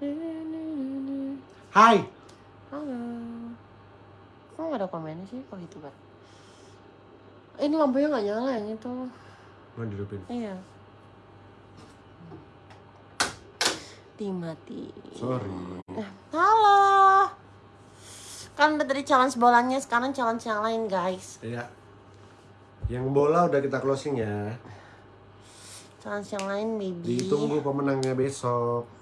Hai. Halo. Kok nggak ada komennya sih kok gitu kan? Ini lampunya nggak nyala yang itu. Mau dihidupin. Iya. Dimati. Sorry. Halo. Kan udah dari challenge bolanya, sekarang challenge yang lain guys. Iya. Yang bola udah kita closing ya. Challenge yang lain baby. Ditunggu pemenangnya besok.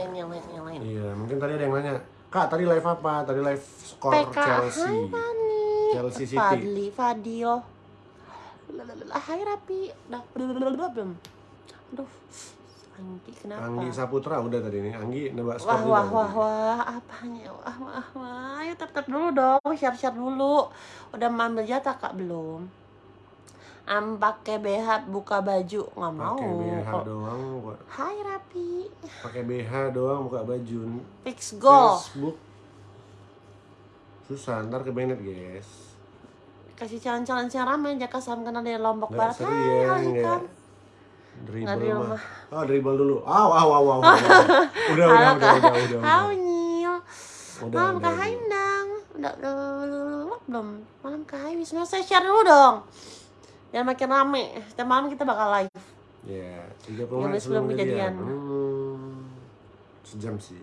Lain, yang lain, yang lain. Iya, mungkin tadi ada yang nanya. Kak, tadi live apa? Tadi live skor Chelsea. Fani. Chelsea City. Fadli, Fadil. Hai Rapi. Udah, belum. Aduh, Anggi kenapa? Anggi Saputra udah tadi nih. Anggi nebak skor Wah, wah, wah, wah, apanya? Wah, wah, wah. Ayo tap tap dulu dong, share share dulu. Udah ambil jatah kak belum? Am pakai BH buka baju nggak mau. Pakai BH doang, buka- Hai Rapi, pakai BH doang buka baju. fix goal. Facebook. Susah, ntar ke Bennett guys. Kasih challenge-challenge yang ramai Jaka Sam kenal dari Lombok Barat. Hai, ya, Alhikam. Nggak di Dribble rumah. mah. Oh, dribble dulu. Aw, aw, aw, aw. Udah, udah, udah, udah, udah, udah. Nyil. Udah, Malam udah, kak udah. Haindang. Udah, udah, udah, udah, belum. Malam kak Hai Wisnu. Saya share dulu dong. Jangan makin rame. Setiap malam kita bakal live. Ya, 30 Tiga menit menit sebelum kejadian. Hmm, sejam sih.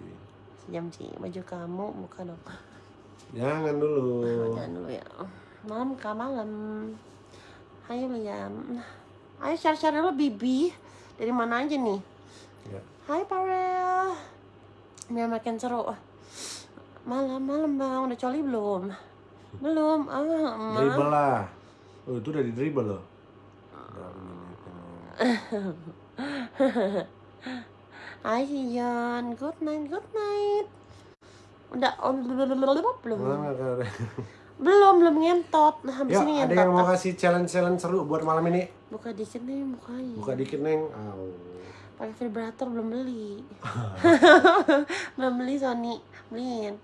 Sejam sih. Baju kamu buka dong. Jangan dulu. Jangan dulu ya. Malam kak malam. Ayo Liam. Ayo share-share dulu Bibi. Dari mana aja nih? Ya. Hai Parel. Biar makin seru. Malam-malam bang, udah coli belum? Belum. Ah, lah. Oh, itu udah di dribble loh. Sion, good night, good night. Udah, oh, belum, kalian? belum, belum ngentot. Nah, habis Ya, ini ada ngentot. yang mau kasih challenge-challenge seru buat malam ini? Buka dikit nih mukanya. Buka dikit, Neng. Au. Pakai vibrator belum beli. belum beli Sony, beliin.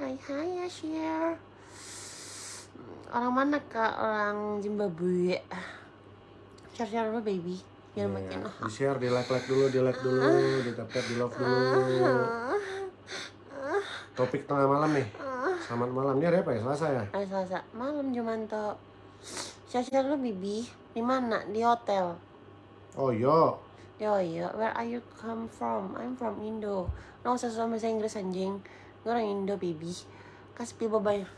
Hai hai ya share. Orang mana kak? Orang Zimbabwe. Share share dulu baby. Biar Ya, makin ah. di share, di like like dulu, di like dulu, di tap tap, di love dulu. Topik tengah malam nih. Selamat malam. Ini hari apa ya? Selasa ya? Hari Selasa malam Jumanto. Share share dulu baby. Di mana? Di hotel. Oh yo. Yo yo, where are you come from? I'm from Indo. Nggak usah sama bahasa Inggris anjing. Gue orang Indo baby. Kasih pil bye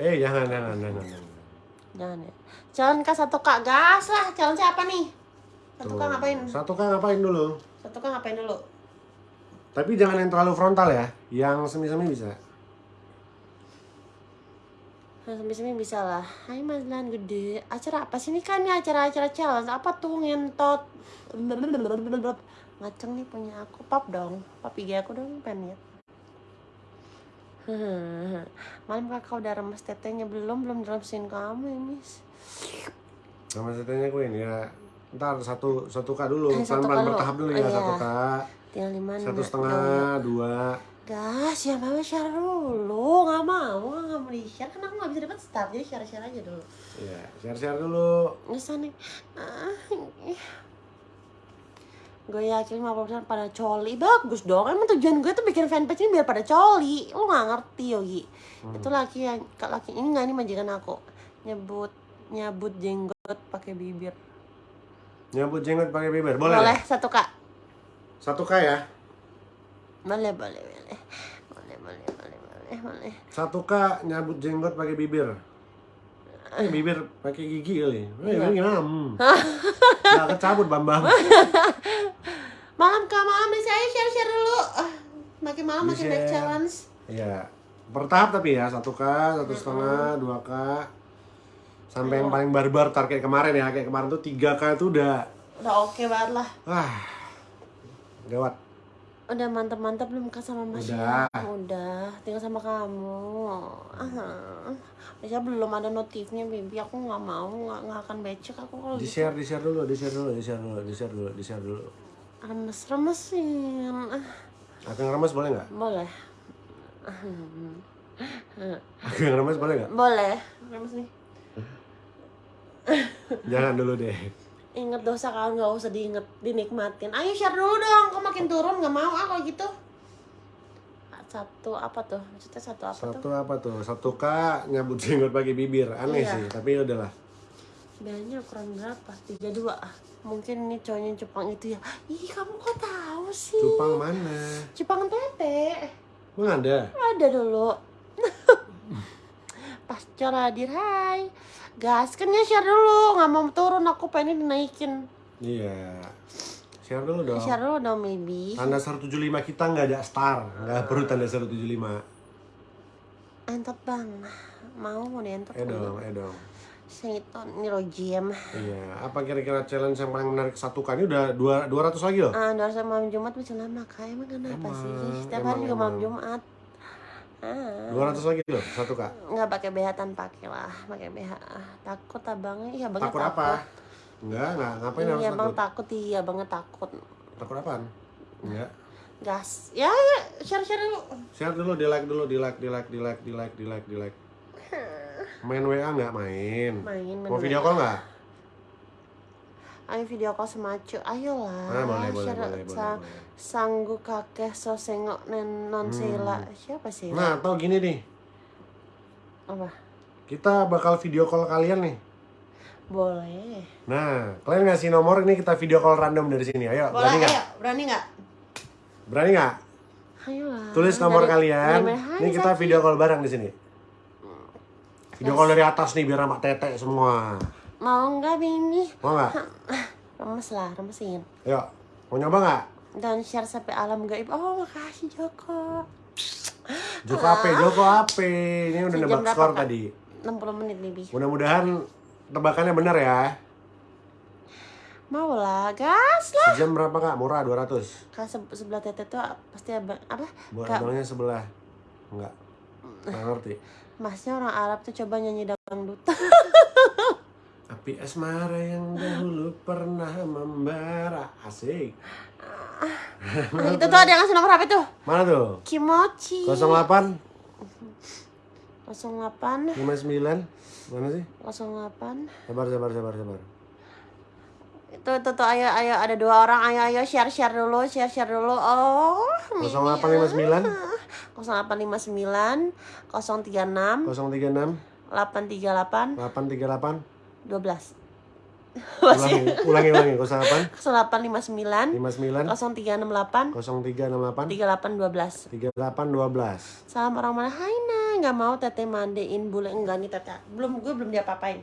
Eh jangan jangan jangan. jangan. Jangan ya. Calon kak satu kak gas lah. Calon siapa nih? Satu kak Tuh. ngapain? Satu kan ngapain dulu? Satu kak ngapain dulu? Tapi jangan yang terlalu frontal ya. Yang semi-semi bisa. Nah, semi-semi bisa lah. Hai Mas Lan gede. Acara apa sih ini kan nih acara-acara challenge? Apa tuh ngentot? Ngaceng nih punya aku. Pop dong. Pop IG aku dong pengen lihat. Malam kakak udah remes tetenya belum belum remesin kamu ya Miss. Sama setanya gue ini ya. Ntar satu satu k dulu, Eh, pelan-pelan bertahap dulu ya Iya. satu k, Tinggal di mana? satu setengah, dua. Gas, ya mau share dulu. Nggak mau, nggak mau di share. Kan aku nggak bisa dapat start, jadi share share aja dulu. Ya, share-share dulu. Nggak nih gue yakin 50% pada coli. Bagus dong emang tujuan gue tuh bikin fanpage ini biar pada coli. Lu nggak ngerti Yogi. Hmm. itu laki yang laki ini nggak nih majikan aku. Nyebut nyebut jenggot pakai bibir. Nyebut jenggot pakai bibir boleh? Boleh satu kak. Satu kak ya? Boleh boleh boleh. Boleh boleh boleh boleh satu kak nyebut jenggot pakai bibir. Eh, bibir pakai gigi kali. Eh, Iya. Hmm. Nggak kecabut, Bambang. malam kak malam saya share share dulu Ah, makin malam makin banyak challenge Iya. Bertahap tapi ya, satu k, satu setengah, dua k. Sampai yang paling barbar tar kayak kemarin ya, kayak kemarin tuh 3 k itu udah udah oke banget lah wah gawat. Udah mantep-mantep belum kak sama Mas Udah. ya? Udah, tinggal sama kamu. Ah, Masya belum ada notifnya, baby. Aku nggak mau, nggak akan becek aku kalau Di gitu. share, di share dulu, di share dulu, di share dulu, di share dulu, di share dulu. Remes-remesin. Ah, Aku yang remes boleh nggak? boleh, Aku yang remes boleh nggak? boleh. Remes nih. Jangan dulu deh. Ingat dosa kalau nggak usah diinget, dinikmatin. Ayo share dulu dong, kok makin turun nggak mau ah kalau gitu. Satu apa tuh? Maksudnya satu apa Satu tuh? apa tuh? Satu K nyambut jenggot pakai bibir. Aneh Iya. sih, tapi ya udahlah. Biayanya ukuran berapa? 32 ah. Mungkin ini cowoknya Jepang itu ya. Ih, kamu kok tahu sih? Cupang mana? Jepang tete. Emang ada? Ada dulu. Pastor hadir, hai. Gas, kan ya share dulu. Nggak mau turun, aku pengen dinaikin. Iya. Share dulu dong. Share dulu dong, maybe. Tanda 175 kita nggak ada star, nggak perlu tanda 175. Entot bang. Mau mau dientot Eh dong, eh dong. Seiton, ini rojim. Iya, apa kira-kira challenge yang paling menarik satu kan ini udah dua 200 lagi loh. Ah, harusnya malam Jumat bisa lama kak. Emang kenapa Emang, sih? Setiap hari juga malam. Jumat. Ah, 200 lagi loh, satu kak. nggak pakai BH tanpa pakai lah, pakai BH. Ah, Takut abangnya, iya abangnya Takut apa? Enggak, enggak. Ngapain harus Iya bang takut? takut, iya abangnya takut. Takut apaan? Enggak. Gas. Ya, ya, share share dulu. Share dulu, di like dulu, di like, di like, di like, di like, di like, di like. Main WA nggak main? Main, main Mau video call nggak? Ayo video call semacu, ayolah. Ah, boleh, boleh, Share boleh, boleh, boleh. Sanggu kakek so sengok nen non Sheila. Siapa sih? Hmm. Nah, tau gini nih. Apa? Kita bakal video call kalian nih. Boleh. Nah, kalian ngasih nomor ini kita video call random dari sini. Ayo, berani Boleh, nggak? ayo. Berani nggak? Berani nggak? Ayolah. Tulis nomor Dari- kalian. dari? Ini kita Zaki. video call bareng di sini. Video call dari atas nih biar sama tete semua. Mau nggak Bini? Mau nggak? Remes lah, remesin. Ayo, mau nyoba nggak? Dan share sampai alam gaib. Oh, makasih Joko. Joko Ape, Joko Ape. Ini udah Sejam nebak skor Kak? tadi. 60 menit lebih. Mudah-mudahan tebakannya benar ya. Mau lah, gas lah. Sejam berapa kak? Murah 200. Kak se- sebelah tete tuh pasti abang, apa? Buat Kak, abangnya sebelah. Enggak. Enggak ngerti. masnya orang Arab tuh coba nyanyi dangdut. Api asmara yang dahulu pernah membara. Asik. Nah, itu tuh ada yang ngasih nomor HP tuh. Mana tuh? Kimochi. 08 08 59 Mana sih? 08 Sabar, sabar, sabar, sabar. itu itu tuh ayo ayo ada dua orang ayo ayo share share dulu share share dulu oh Mimi. 0859 0859 036 036 838 838 12 Ulangi, ulangi, ulangi. 08 0859 59 0368 0368 3812 3812 Salam orang mana? Hai nah nggak mau teteh mandein bule. Enggak nih teteh. Belum gue belum diapa-apain.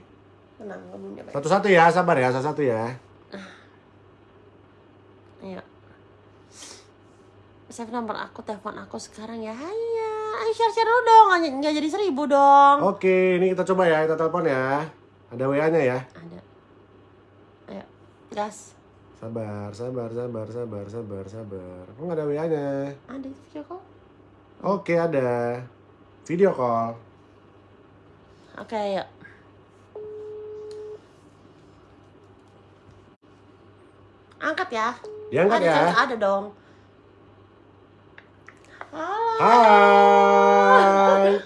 Tenang gue belum diapa Satu-satu ya, sabar ya, satu-satu ya. ayo. Save nomor aku telepon aku sekarang ya. Hai ya. Ayo share share dulu dong. Nggak jadi seribu dong. Oke, ini kita coba ya, kita telepon ya. Ada WA-nya ya. ada ayo gas Sabar, sabar, sabar, sabar, sabar, sabar. Kok nggak ada WA-nya? ada video call Oke, ada. Video call. oke ayo angkat ya Diangkat ada ya. cewek, ada dong halo Hai. halo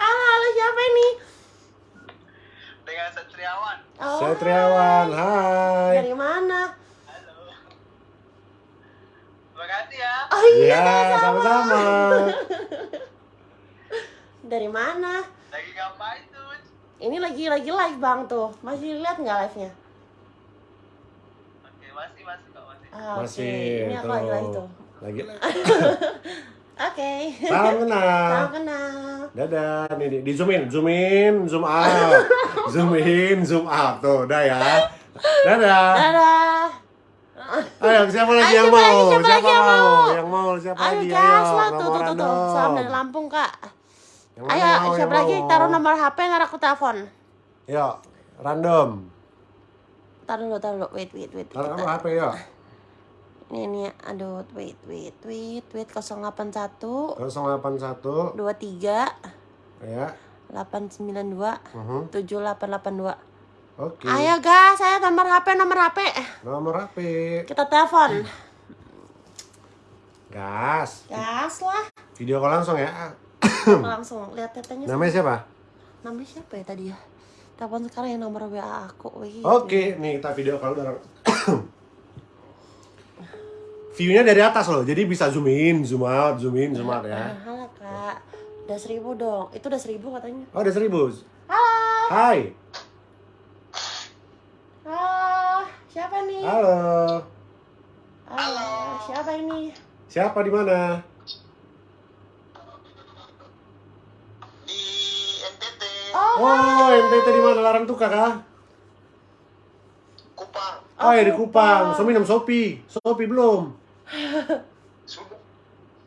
halo siapa ini dengan Satriawan. oh, Saya Triawan. Hai. dari mana Halo. Terima kasih ya. oh iya Ya, sama-sama. dari mana Lagi ngapain tuh? ini lagi lagi live bang tuh masih lihat nggak live nya Oke, masih masih kok masih. Ah. Masih. ini aku lagi live tuh Lagi. oke Salam kenal. salam kenal Dadah, nih di, di zoom in, zoom in, zoom out, zoom in, zoom out, tuh, udah ya. Dadah. dadah Ayo, siapa lagi Ayo, yang siapa mau? lagi, siapa lagi yang mau? Yang mau, siapa ayo lagi? gas lah tuh tuh tuh tuh salam dari Lampung kak Yang ayo mau, siapa lagi mau? taruh nomor HP ntar aku telepon Yuk, random. taruh dulu taruh dulu wait wait wait Taruh nomor HP yuk. Ini ini aduh wait wait wait wait 081 081 23 ya. 892 Mhm. 7882 Oke. ayo gas saya nomor HP nomor HP Nomor HP. kita telepon Gas. gas lah Video call langsung ya. langsung lihat tetenya Namanya siapa? namanya siapa ya tadi ya Telepon sekarang yang nomor WA aku. Oke, nih kita video kalau udah View-nya dari atas loh, jadi bisa zoom in, zoom out, zoom in, zoom out ya. Halo kak. Udah seribu dong. Itu udah seribu katanya. Oh, ada seribu. Halo. Hai, Halo. Siapa nih? halo. Halo. Siapa ini? Siapa di mana? Di NTT, Oh, Oh, NTT di mana? Larang Tuka kah? Kupang. Oh, ya di Kupang. Kupang. So minum Sopi. Sopi belum. Sudah.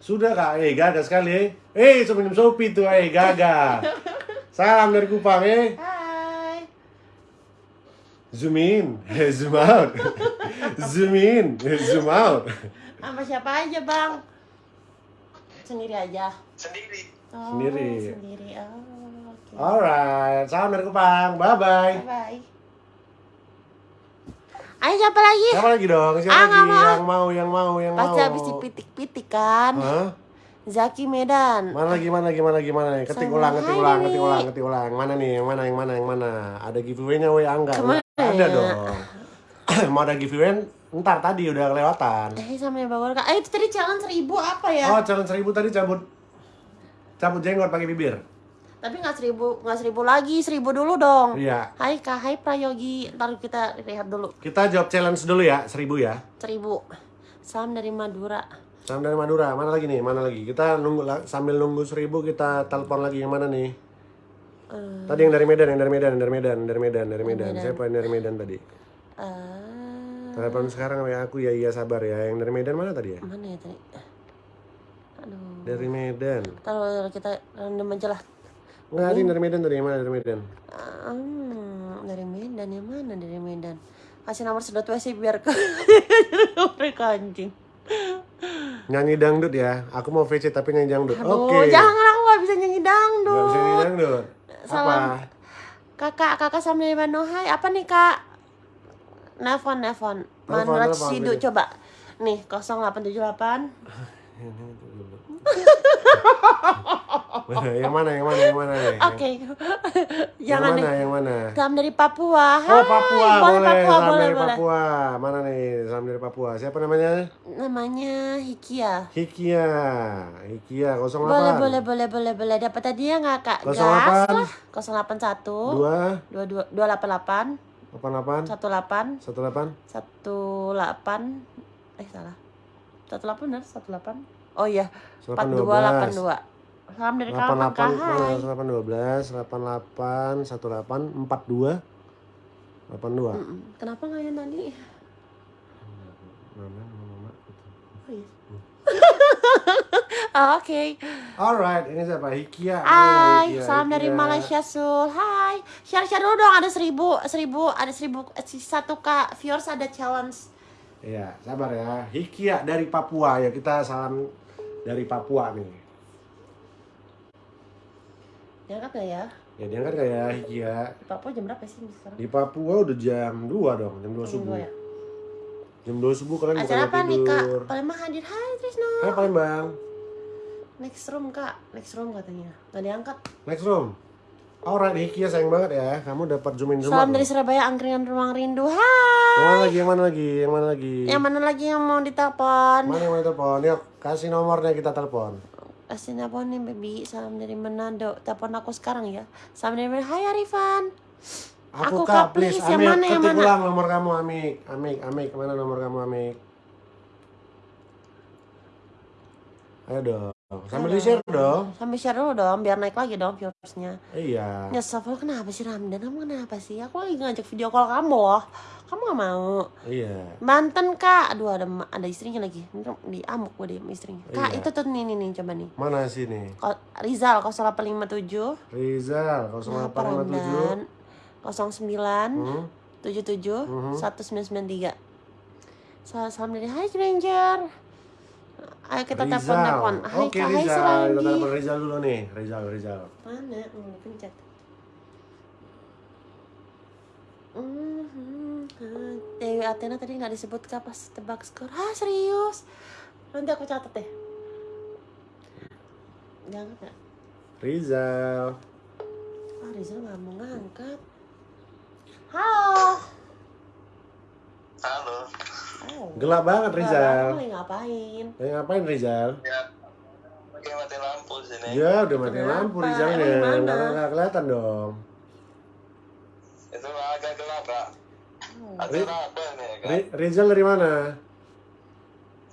Sudah kak? Eh, gagal sekali eh. Eh, minum Sopi tuh, eh, gagal. Salam dari Kupang eh. Hai. Zoom in, eh, zoom out. zoom in, eh, zoom out. Sama siapa aja bang? Sendiri aja. Sendiri. Oh, Sendiri. Sendiri. Oh, oke. Alright, salam dari Kupang. Bye bye. Bye bye. Ayo siapa lagi? Siapa lagi dong? Siapa Ah, lagi? mau. Yang mau, yang mau, yang Pasti mau. habis dipitik-pitik kan. Hah? Zaki Medan. Mana lagi, mana lagi, mana lagi, mana nih? Ketik ulang, ketik ulang, ketik ulang, ketik ulang. Mana nih? Yang mana, yang mana, yang mana? Ada giveaway-nya, weh? Enggak. Ke mana Ada dong. Mau ada giveaway? Ntar tadi udah kelewatan. Eh sama yang bawa kak. Eh itu tadi challenge seribu apa ya? Oh, challenge seribu tadi cabut cabut jenggot pakai bibir. Tapi nggak seribu, nggak seribu lagi, seribu dulu dong. Iya. Hai kak, hai Prayogi. Ntar kita lihat dulu. Kita jawab challenge dulu ya, seribu ya. Seribu. Salam dari Madura. Salam dari Madura. Mana lagi nih? Mana lagi? Kita nunggu sambil nunggu seribu kita telepon lagi yang mana nih? Eh, Tadi yang dari Medan, yang dari Medan, yang dari Medan, dari Medan, dari Medan. Medan. Siapa yang dari Medan tadi? eh, Telepon sekarang ya aku ya iya sabar ya. Yang dari Medan mana tadi ya? mana ya tadi? Aduh. Dari Medan. Taruh kita random aja lah. Enggak, ada yang dari Medan. Yang mana dari Medan? Hmm, dari Medan yang mana dari Medan? Kasih nomor sedot WC biar ke mereka anjing. Nyanyi dangdut ya. Aku mau VC tapi nyanyi dangdut. Oke. jangan aku gak bisa nyanyi dangdut. bisa nyanyi dangdut. Salam. Apa? Kakak, kakak sama dari Bandung. Hai, apa nih kak? Nelfon, nelfon. Telepon, Sidu, coba. Nih, 0878. yang mana? Yang mana? Yang mana nih? Oke. Yang Jangan mana? nih. Yang mana? Salam dari Papua. Hai, Oh Papua, boleh, boleh. Papua, Salam boleh, dari boleh. Papua. Mana nih? Salam dari Papua. Siapa namanya? Namanya Hikia. Hikia. Hikia 08. Boleh, boleh, boleh, boleh, boleh. Dapat tadi ya nggak kak? 08. Gas lah. 081 2 22 288 88 18 18 18 eh salah 18 benar 18 oh iya 8 42 82 salam dari kawan 88 kak hai 8 12 88 18 42 82 Mm-mm. kenapa nggak yang tadi Mama, mama, oh, iya. Oh, oke Alright, ini siapa? Hikia. Hai, Hikia, salam dari Hikia. Malaysia Sul. Hai, share share dulu dong. Ada seribu, seribu, ada seribu, eh, satu kak viewers ada challenge. Iya, sabar ya. Hikia dari Papua ya. Kita salam dari Papua nih. Diangkat gak ya? Ya diangkat gak ya Hikia? Di Papua jam berapa sih sekarang? Di Papua udah jam 2 dong, jam 2 Jam subuh. dua ya? Jam 2 subuh kalian Acara bukan apa nih kak? tidur. Palembang hadir. Hai Trisno. Hai Palembang. Next room kak, next room katanya. Gak diangkat. Next room. Alright, Hikia sayang banget ya. Kamu dapat zoom in zoom Salam dari. Surabaya, angkringan ruang rindu. Yang Hai. mana lagi? Yang mana lagi? Yang mana lagi? Yang mana lagi yang mau ditelepon? Mana yang mau telepon? Yuk, kasih nomornya kita telepon. Kasih telepon nih baby. Salam dari Manado. Telepon aku sekarang ya. Salam dari Manado. Hai Arifan. Aku, Kak, please. Yang Amik, mana, yang ketik mana? ulang nomor kamu, Amik. Amik, Amik, ke mana nomor kamu, Amik? Ayo dong, sambil di share dong. Sambil share dulu dong, biar naik lagi dong viewersnya. Iya. Nyesel lo kenapa sih Ramdan? Kamu kenapa sih? Aku lagi ngajak video call kamu loh. Kamu gak mau? Iya. Banten kak. Aduh ada ada istrinya lagi. Di amuk gue deh istrinya. Kak Iya. itu tuh nih nih nih coba nih. Mana sini? Ko- Rizal 0857 Rizal, Kenapa 0857. Ramdan? 09 Hmm? 77 Mhm. 1993 Salam, salam dari Hai Stranger Ayo kita Rizal. telepon telepon Hai Oke, Kak, hai Rizal. Kita telepon Rizal dulu nih. Rizal, Rizal. Mana? Hmm, pencet Mhm. Dewi Athena tadi nggak disebut kak pas tebak skor Ah serius? Nanti aku catat deh Jangan nggak? Rizal. Ah Rizal nggak mau ngangkat Halo. Halo. Oh. Gelap banget Rizal. Kamu lagi ngapain? Lagi ngapain Rizal? Ya. Lagi mati lampu sini. Ya udah mati Kenapa? lampu Rizalnya. Mana? Nggak nggak kelihatan dong. Itu agak gelap, Kak. Hmm. Ada apa nih, Kak? Ri- Rizal dari mana?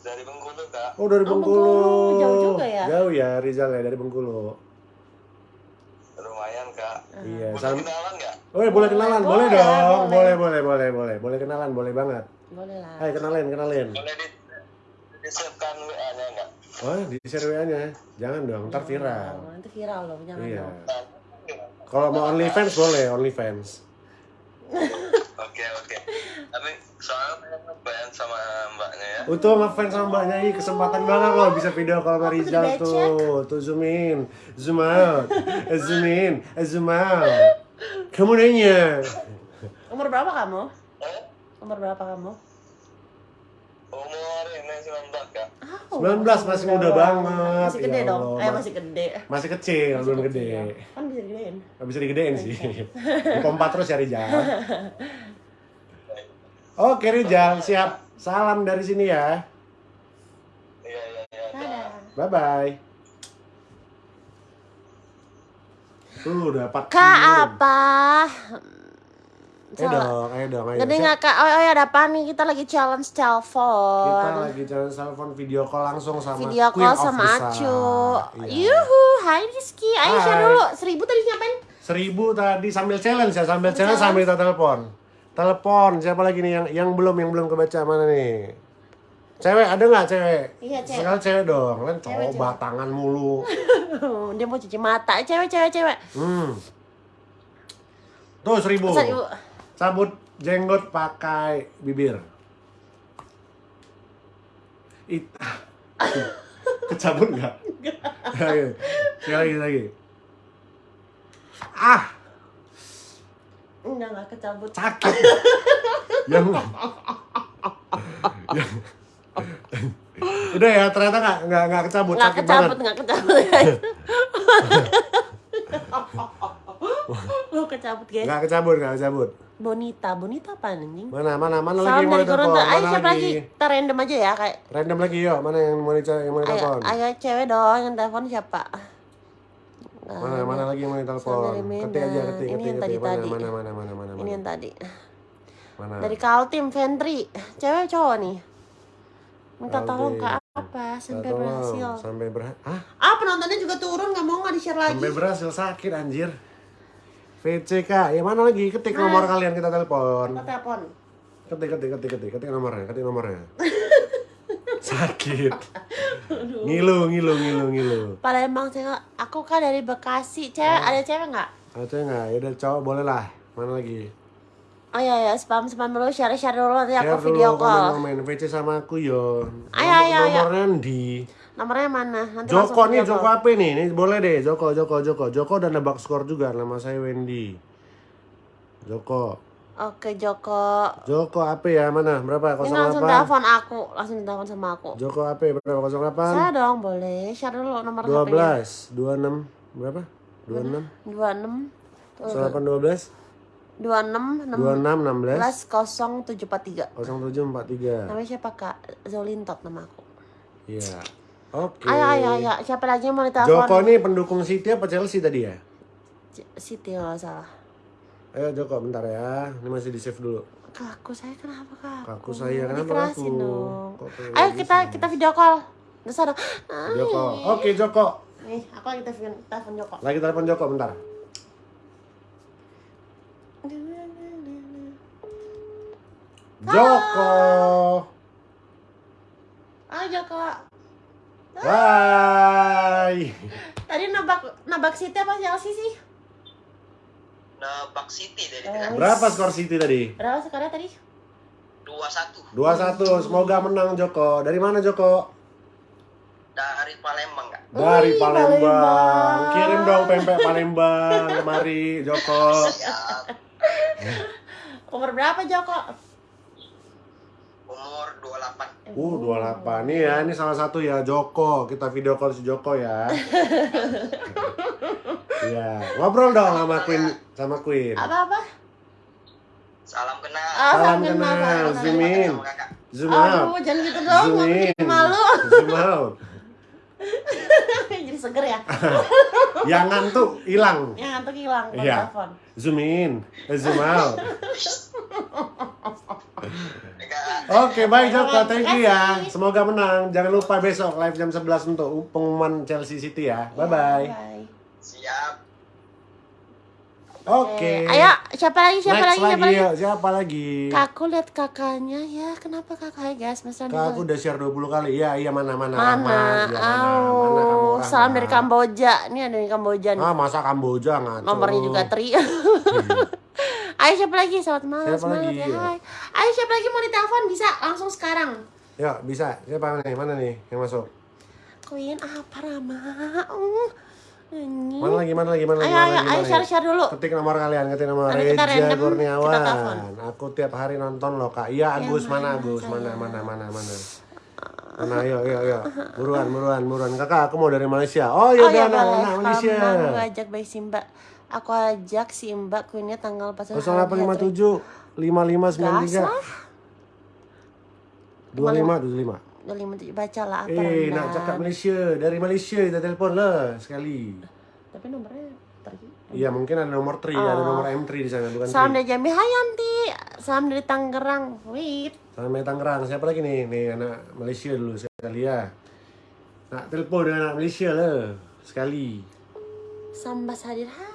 Dari Bengkulu, Kak. Oh dari Oh, Bengkulu. Bengkulu. Jauh juga ya? Jauh ya Rizal ya dari Bengkulu. Lumayan, Kak. Iya. Boleh Sam kenalan nggak? Oh ya boleh kenalan, boleh, Boleh, dong, boleh, boleh. boleh, boleh, boleh, boleh kenalan, boleh banget. Boleh lah. Hai kenalin, kenalin. Boleh di disiapkan WA-nya nggak? Oh di share WA-nya, jangan dong, ntar viral. Oh, nanti viral loh, jangan Iya. dong. Kalau mau OnlyFans boleh, OnlyFans. Oke, oke. Tapi soalnya bayar sama mbaknya ya. Untuk ngefans sama Mbak Nyai kesempatan banget loh bisa video call sama Aku Rizal tuh. Tuh zoom in, zoom out, eh, zoom in, eh, zoom out. Kamu nanya. Umur berapa kamu? Eh? Umur berapa kamu? Umur ini 19, Kak. Oh, 19 masih muda banget. Masih gede Ya dong. Allah, Eh Mas- masih gede. Masih kecil, belum gede. kecil. Kan bisa digedein. Bisa digedein sih. Pompa terus ya Rizal. Oke Rizal, siap. Salam dari sini ya. Iya, iya, iya. Dadah. Bye bye. Tuh dapat. Kak apa? Ayo dong, ayo dong, ayo. Gede Siap. nggak kak? Oh, oh ya ada apa nih? Kita lagi challenge telepon. Kita lagi jalan telepon video call langsung sama Video Queen call of sama. Acu. Iya. Yuhu, hai Rizky. Ayo Hai. share dulu. Seribu tadi ngapain? Seribu tadi sambil challenge ya, sambil challenge challenge. sambil kita telepon. Telepon, siapa lagi nih yang yang belum yang belum kebaca mana nih? Cewek ada nggak cewek? Iya, cewek. Sekali cewek dong, kan Cewek, cowok batangan mulu. Dia mau cuci mata. Cewek, cewek, cewek. Hmm. Tuh seribu. Seribu. Cabut jenggot pakai bibir. It. Kecabut nggak? Sekali lagi, lagi. Ah, Enggak, enggak kecabut. sakit. yang, yang, udah ya ternyata nggak nggak nggak kecabut Nggak kecabut, nggak kecabut. Lo kecabut guys. Nggak kecabut nggak kecabut. Bonita, Bonita apa anjing? Mana mana mana lagi Salam yang mau? Gorontalo. Ayo Mana siapa lagi? lagi? Kita random aja ya kayak. Random lagi yuk. Mana yang mau dicari yang mau Ayo, ditelepon? ayo cewek dong yang telepon siapa? Mana mana lagi yang mau Medan. Ketik aja ketik Ini ketik ketik. Mana tadi-tadi. mana mana mana mana. Ini yang mana. tadi. Mana? Dari Kaltim Ventri. Cewek cowok nih. Minta Kaltim. tolong ke apa sampai berhasil. Sampai berhasil. Ah, Ah penontonnya juga turun nggak mau nggak di share lagi. sampai berhasil sakit anjir. VCK, ya mana lagi? Ketik nomor kalian kita telepon. Kita telepon. Ketik ketik ketik ketik ketik nomornya, ketik nomornya. sakit. Ngilu ngilu ngilu ngilu. Palembang cewek. Aku kan dari Bekasi. Cewek ada cewek nggak? Ada nggak? Ya udah cowok boleh lah. Mana lagi? Oh iya ya spam spam dulu share share dulu nanti Share aku video dulu call. komen komen VC sama aku yo. Ayo, ayo, ayo. Nomornya di Nomornya mana? Nanti Joko nih, Joko apa nih? Nih boleh deh, Joko, Joko, Joko, Joko dan nebak skor juga. Nama saya Wendy. Joko, Oke Joko. Joko apa ya? Mana? Berapa? Ini langsung 08? telepon aku, langsung telepon sama aku. Joko apa? Berapa? 08? Saya dong boleh share dulu nomor HP-nya. 12, 26, berapa? 26, 26 08, 12, 26 26, 16, 07443. 0743. Namanya siapa Kak? Zolintot nama aku. Iya. Oke. Ayo ayo ayo, siapa lagi yang mau Joko ditelepon? nih pendukung City apa Chelsea tadi ya? C- Siti kalau nggak salah. Ayo Joko, bentar ya. Ini masih di save dulu. Kak, aku saya kenapa kak? Kaku saya, kenapa kaku? dong. Kok Ayo gitu kita sih? kita video call. Terus ada. Joko. Oke Joko. Nih, aku lagi telepon telepon Joko. Lagi telepon Joko bentar. Joko. Ayo Joko. Hai. Tadi nabak nabak Siti apa Chelsea sih? Nah, Bak City dari Oh. tadi. Berapa skor City tadi? Berapa sekarang tadi? 2-1 2-1. Semoga menang Joko. Dari mana Joko? dari Palembang, Kak. Dari Palembang. Palembang. Kirim dong pempek Palembang kemari Joko. Umur berapa Joko? Umur 28. Uh, 28 nih ya, ini salah satu ya Joko. Kita video call si Joko ya. Iya, ngobrol dong sama Queen sama Queen. Apa apa? Salam kenal. Ah, Salam kenal, kenal, zoom kenal. in, zoom out, Aduh, jangan gitu dong, zoom in, malu. zoom out. jadi seger ya. Yang ngantuk hilang. Yang ngantuk hilang kalau Iya. telepon. Zoom in, eh, zoom out. Oke, baik Joko, thank you ya. Semoga menang. Jangan lupa besok live jam 11 untuk pengumuman Chelsea City ya. Bye bye. Bye. Siap. Oke. Eh, Ayo, siapa lagi? Siapa Next lagi? Siapa lagi, lagi? siapa lagi? Kakku lihat kakaknya ya. Kenapa kakaknya guys? Mas Kak, aku udah share 20 kali. Iya, iya mana mana. Mana? Rahmat. Iya, mana, mana kamu Oh, Rahmat? salam dari Kamboja. Ini ada dari Kamboja nih. Ah, masa Kamboja ngaco. Nomornya juga tri. Ayo siapa lagi? Selamat malam. Siapa semangat lagi? ya. Hai. Ayo siapa lagi mau ditelepon bisa langsung sekarang. Yuk, bisa. Siapa nih? Mana nih yang masuk? Queen apa Rama? Uh, ini. Mana lagi? Mana lagi? Mana lagi? Ayo, Mana ayo, lagi? ayo Mana share lagi? share dulu. Ketik nomor kalian, ketik nomor Nanti kita Reja random, Kurniawan. kita telepon. Aku tiap hari nonton loh kak. Iya Agus mana Agus mana mana mana mana. Mana ayo ayo ayo. Buruan buruan buruan kakak aku mau dari Malaysia. Oh Oh iya ya boleh. anak Malaysia. Mau ajak Mbak. Aku ajak si Mbak Queennya tanggal pas 0857 5593 Gas lah. 25 25. Udah lima tujuh baca lah apa Eh, nak cakap Malaysia, dari Malaysia kita telepon lah sekali. Tapi nomornya pergi. Iya, mungkin ada nomor 3, ada nomor M3 di sana, bukan Oh. Salam 3. dari Jambi. Hai Yanti. Salam dari Tangerang. Wait. Salam dari Tangerang. Siapa lagi nih? Nih anak Malaysia dulu sekali ya. Nak telepon dengan anak Malaysia lah sekali. Sambas hadir. Hai.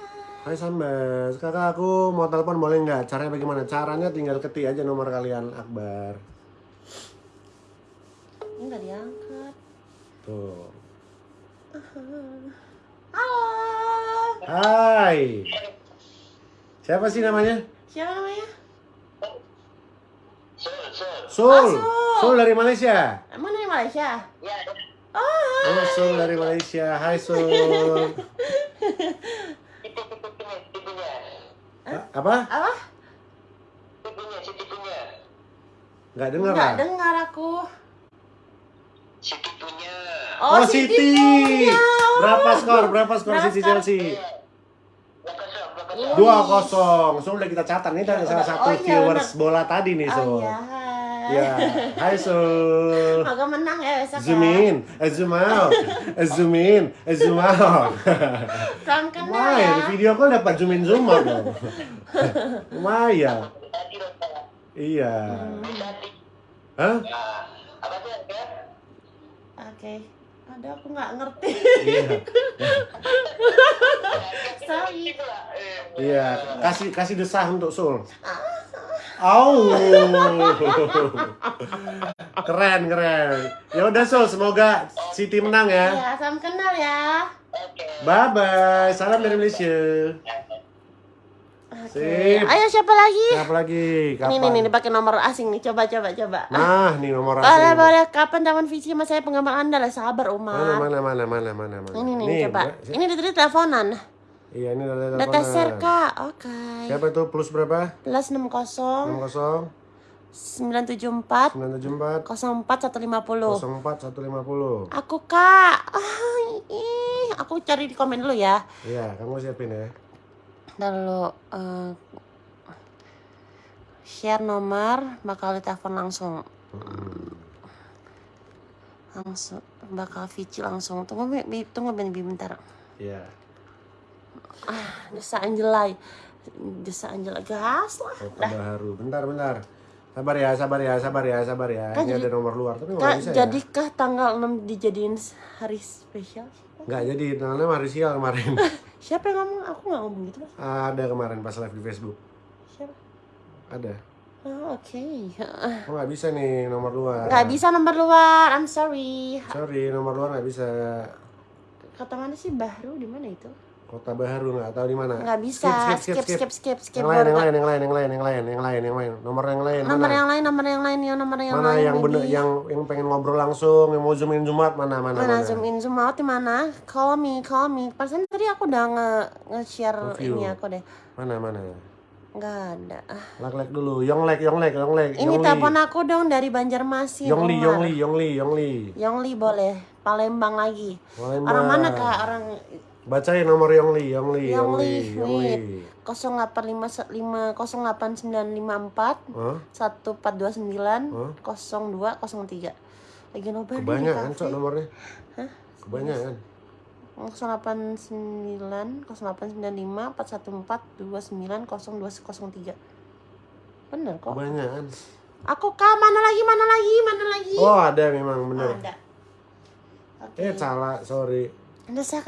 Hai Sambas, kakak aku mau telepon boleh nggak? Caranya bagaimana? Caranya tinggal ketik aja nomor kalian Akbar. Ini nggak diangkat. Tuh. Halo. Hai. Siapa sih namanya? Siapa namanya? Sul, sul. Sul. Sul. Sul dari Malaysia. Emang dari Malaysia? Ya, Oh, Oh, Sul dari Malaysia. Hai Sul. Apa? apa? Tipenya, si tipenya. Nggak dengar Nggak lah. dengar aku. Si tipenya. Oh, City. punya. Berapa skor? Berapa skor Berapa skor? Chelsea? Dua kosong. Sul udah kita catat nih dari salah satu Oh, iya, viewers bola tadi nih Oh Sul. iya. Ya, hai Sul. Semoga menang ya besok Zoom ya. in, eh, zoom out, eh, zoom in, eh, zoom out. Salam kenal Wah, ya. di video call dapat zoom in zoom out dong. Dong, Pak. Iya. Tadi. Hah? Nah, apa Aduh aku nggak ngerti. Iya. Sorry. Iya. Kasih kasih desah untuk Sul. Au. Keren, keren. Ya udah Sul, semoga City menang ya. Ya, salam kenal ya. Oke. Bye bye. Salam dari Malaysia. Oke. Sip. Ayo siapa lagi? Siapa lagi? Kapan? Nih nih nih dipakai nomor asing nih. Coba coba coba. Nah, nih nomor Boleh asing. boleh. Kapan taman visi mas saya penggemar anda lah sabar Umar. Mana mana mana mana mana mana. Ini nih, coba. Mbak. Ini dari teleponan. Iya, ini Data teleponan. share kak. Oke. Siapa itu plus berapa? Plus 60 60 974 974 04 150. 04 150. Aku kak. Ah, ih, aku cari di komen dulu ya. Iya, kamu siapin ya. Ntar dulu eh, share nomor bakal ditelepon langsung. Langsung bakal Vici langsung. Tunggu Bi, tunggu Bi, Bi, bentar. Iya. Desa Anjelai. Desa Anjelai gas lah. Kota baru. Bentar, bentar. Sabar ya, sabar ya, sabar ya, sabar ya. Kan ini jadi- ada nomor luar, tapi nggak Kak, bisa ya. jadikah tanggal 6 dijadiin hari spesial? Nggak jadi, tanggalnya hari sial kemarin. Siapa yang ngomong? Aku nggak ngomong gitu. Ada kemarin pas live di Facebook. Siapa? Ada. Oh, oke. Oh nggak bisa nih nomor luar. Nggak bisa nomor luar. I'm sorry. Sorry, nomor luar nggak bisa. Kata mana sih Bahru? Di mana itu? Kota baru nggak tahu di mana. Nggak bisa. Skip, skip, skip, skip. Yang lain, yang lain, yang lain, yang lain, yang lain, yang lain, yang lain. Nomor yang lain. Nomor mana? yang lain, nomor yang lain, ya nomor yang mana lain. yang bener, yang yang pengen ngobrol langsung, yang mau zoom in zoom out, mana, mana, Mana mana. zoom in zoom out di mana? Call me, call me. Persen tadi aku udah nge nge-share Review. ini aku deh. Mana, mana. Nggak ada. Lek lek dulu, yonglek, yonglek, yonglek. Ini Yongli. telepon aku dong dari Banjarmasin. Yongli. Yongli, Yongli, Yongli. Yongli boleh. Palembang lagi. Palembang. Orang mana kak? Orang Bacain nomor Yongli, Yongli, Yongli, Yongli, wait. Yongli. 0855 08954 Hah? 1429 Hah? 0203. Lagi nobar Kebanyakan cok nomornya. Hah? Kebanyakan. 089 0895 414 29 0203. Bener kok. Kebanyakan. Aku kak mana lagi mana lagi mana lagi? Oh ada memang bener. Ada. Oke. Eh salah, sorry. Ada saya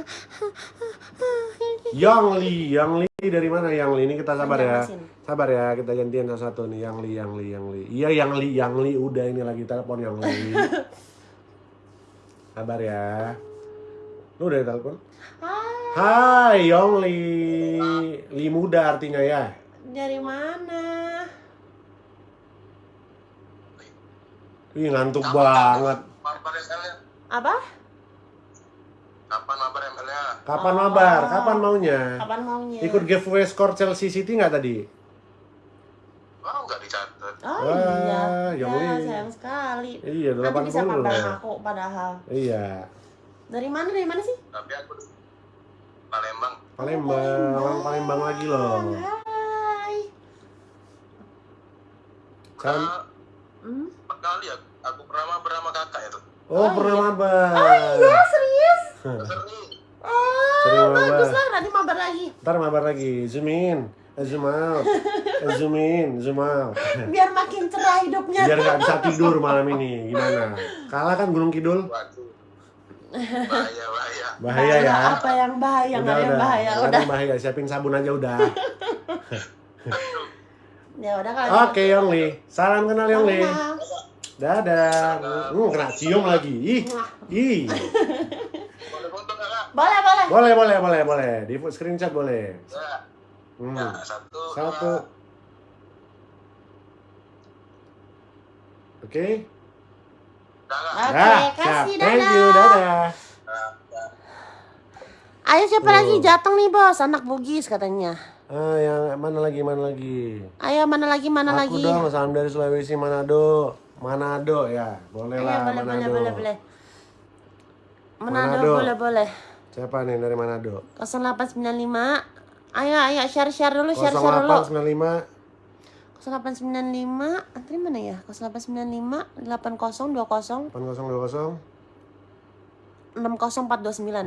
Yongli, Yongli dari mana Yongli? Ini kita sabar ya. Sabar ya, kita gantian satu nih. Yongli, Yongli, Yongli. Iya Yongli, Yongli. Udah ini lagi telepon Yongli. sabar ya. Lu udah telepon? Hai, Hai Yongli. Li muda artinya ya. dari mana? Ih ngantuk banget. Apa? Kapan mabar ML-nya? Kapan Oh. mabar? Kapan maunya? Kapan maunya? Ikut giveaway skor Chelsea City nggak tadi? Oh, nggak dicatat. Oh Wah, iya. ya, ini. sayang sekali. Iya, Nanti bisa 80 kabarin loh. aku padahal. Iya. Dari mana? Dari mana sih? Tapi aku Palembang. Palembang, orang Palembang lagi loh. Hai. Kan? Kak, Hmm? kali aku, aku pernah mabar sama kakak ya tuh. Oh, pernah mabar. Iya, serius? Oh, Sering bagus lah. Nanti mabar lagi. Ntar mabar lagi. Zoom in, eh, zoom out, eh, zoom in, zoom out. Biar makin cerah hidupnya. Biar nggak bisa tidur malam ini. Gimana? Kalah kan Gunung Kidul? Waduh. Bahaya, bahaya. Bahaya ya. Apa yang bahaya? Ada yang bahaya. Nggak ada Udah. yang bahaya. Siapin sabun aja udah. Ya udah kalau Oke, Yongli. Salam kenal Yongli. Kenal. Dadah. Hmm, kena cium lagi. Ih. Ih. Boleh foto? Boleh, boleh. Boleh, boleh, boleh, boleh. Di screenshot boleh. Ya. Hmm. Ya, satu, Satu. Oke. Kak? Oke, siap. kasih Thank dadah. you, dadah. Nah. Ayo siapa Tuh. lagi jateng nih bos, anak Bugis katanya. Ah, yang mana lagi, mana lagi? Ayo mana lagi, mana Aku lagi? dong, salam dari Sulawesi Manado. Manado ya, boleh Ayo lah boleh, Manado. boleh, boleh, boleh. Manado, Manado. boleh, boleh. Siapa nih dari Manado? 0895. Ayo, ayo share share dulu, share share dulu. 0895 0895, antri mana ya? 0895 8020 8020 60429.